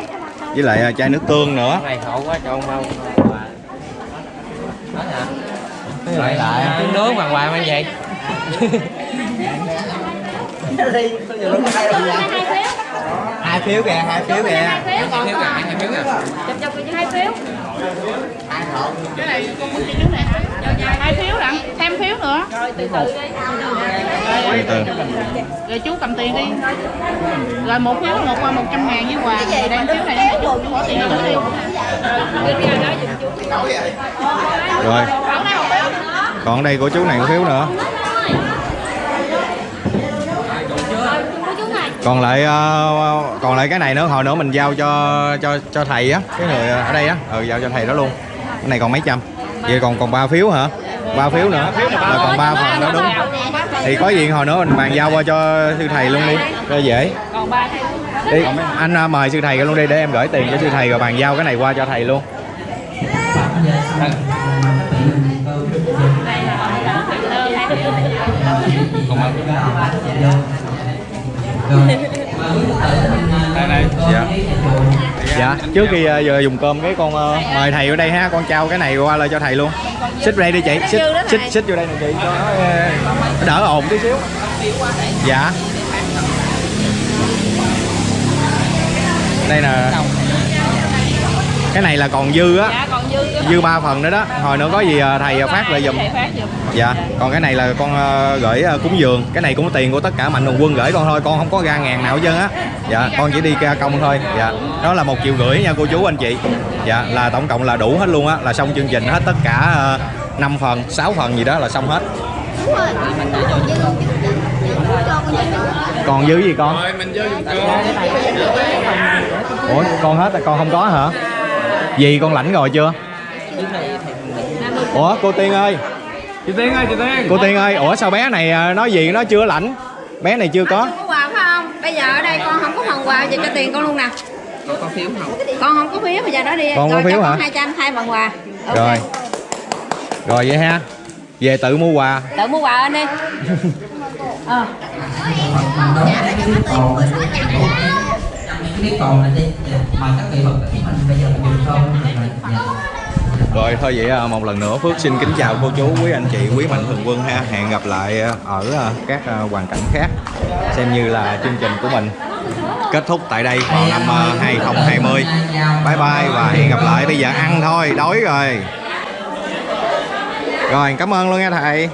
với lại ờ, chai nước tương nữa. Này khổ quá cho ông không lại lại. Trứng nướng hoàng hoài mang hai phiếu kìa hai phiếu kìa hai phiếu kìa hai phiếu kìa Chụp chụp hai phiếu Cái này con muốn cái này? Hai phiếu lận, thêm phiếu nữa Rồi từ từ đi từ từ Rồi chú cầm tiền đi Rồi một phiếu một qua 100 ngàn với quà Rồi đây phiếu này chú bỏ tiền cho đi rồi còn đây của chú này một phiếu nữa còn lại ờ, còn lại cái này nữa hồi nữa mình giao cho cho cho thầy á cái người ở đây á. Ừ giao cho thầy đó luôn. Cái này còn mấy trăm. Vậy còn còn ba phiếu hả? Ba phiếu nữa. Là còn ba phần đó đúng. thì có gì hồi nữa mình bàn giao qua cho sư thầy luôn đi. Cho dễ. Đi anh ờ, mời sư thầy luôn đi để em gửi tiền cho sư thầy rồi bàn giao cái này qua cho thầy luôn đây này dạ. Dạ. Trước khi ờ, giờ dùng cơm cái con ờ, mời thầy ở đây ha. Con trao cái này qua lại cho thầy luôn. Xích đây đi chị. Xích xích xích vô đây nè chị. Cho nó ờ, đỡ ồn tí xíu. Dạ. Đây nè. Cái này là còn dư á. Dạ dư ba phần nữa đó. Hồi nữa có gì ờ, thầy phát lại giùm thầy phát giùm. Dạ còn cái này là con ờ, gửi ờ, cúng dường. Cái này cũng có tiền của tất cả mạnh thường quân gửi con thôi con không có ra ngàn nào hết trơn á. Dạ con chỉ đi ra công thôi. Dạ đó là một triệu rưỡi nha cô chú anh chị. Dạ là tổng cộng là đủ hết luôn á là xong chương trình hết tất cả uh, 5 phần 6 phần gì đó là xong hết. Còn dư gì con? Rồi mình vô dùng cơm ủa con hết rồi con không có hả? Gì con lãnh rồi chưa ủa cô tiên ơi chị tiên ơi chị tiên cô tiên ơi ủa sao bé này ờ, nói gì nó chưa lãnh bé này chưa có Không có quà phải không? Bây giờ ở đây con không có phần quà, giờ cho tiền con luôn nè. Con có phiếu không? Con không có phiếu, bây giờ đó đi. Con có phiếu hả? Con 200 hai phần quà. Ok. rồi rồi vậy ha về tự mua quà Tự mua quà anh đi. Ờ. clip còn là đi mời các vị phật tử mình bây giờ mình dừng không rồi thôi vậy à, một lần nữa Phước xin kính chào cô chú, quý anh chị, quý mạnh thường quân ha. Hẹn gặp lại ở à, các à, hoàn cảnh khác Xem như là chương trình của mình kết thúc tại đây vào năm 2020 Bye bye và hẹn gặp lại Bây giờ ăn thôi, đói rồi. Rồi cảm ơn luôn nha thầy.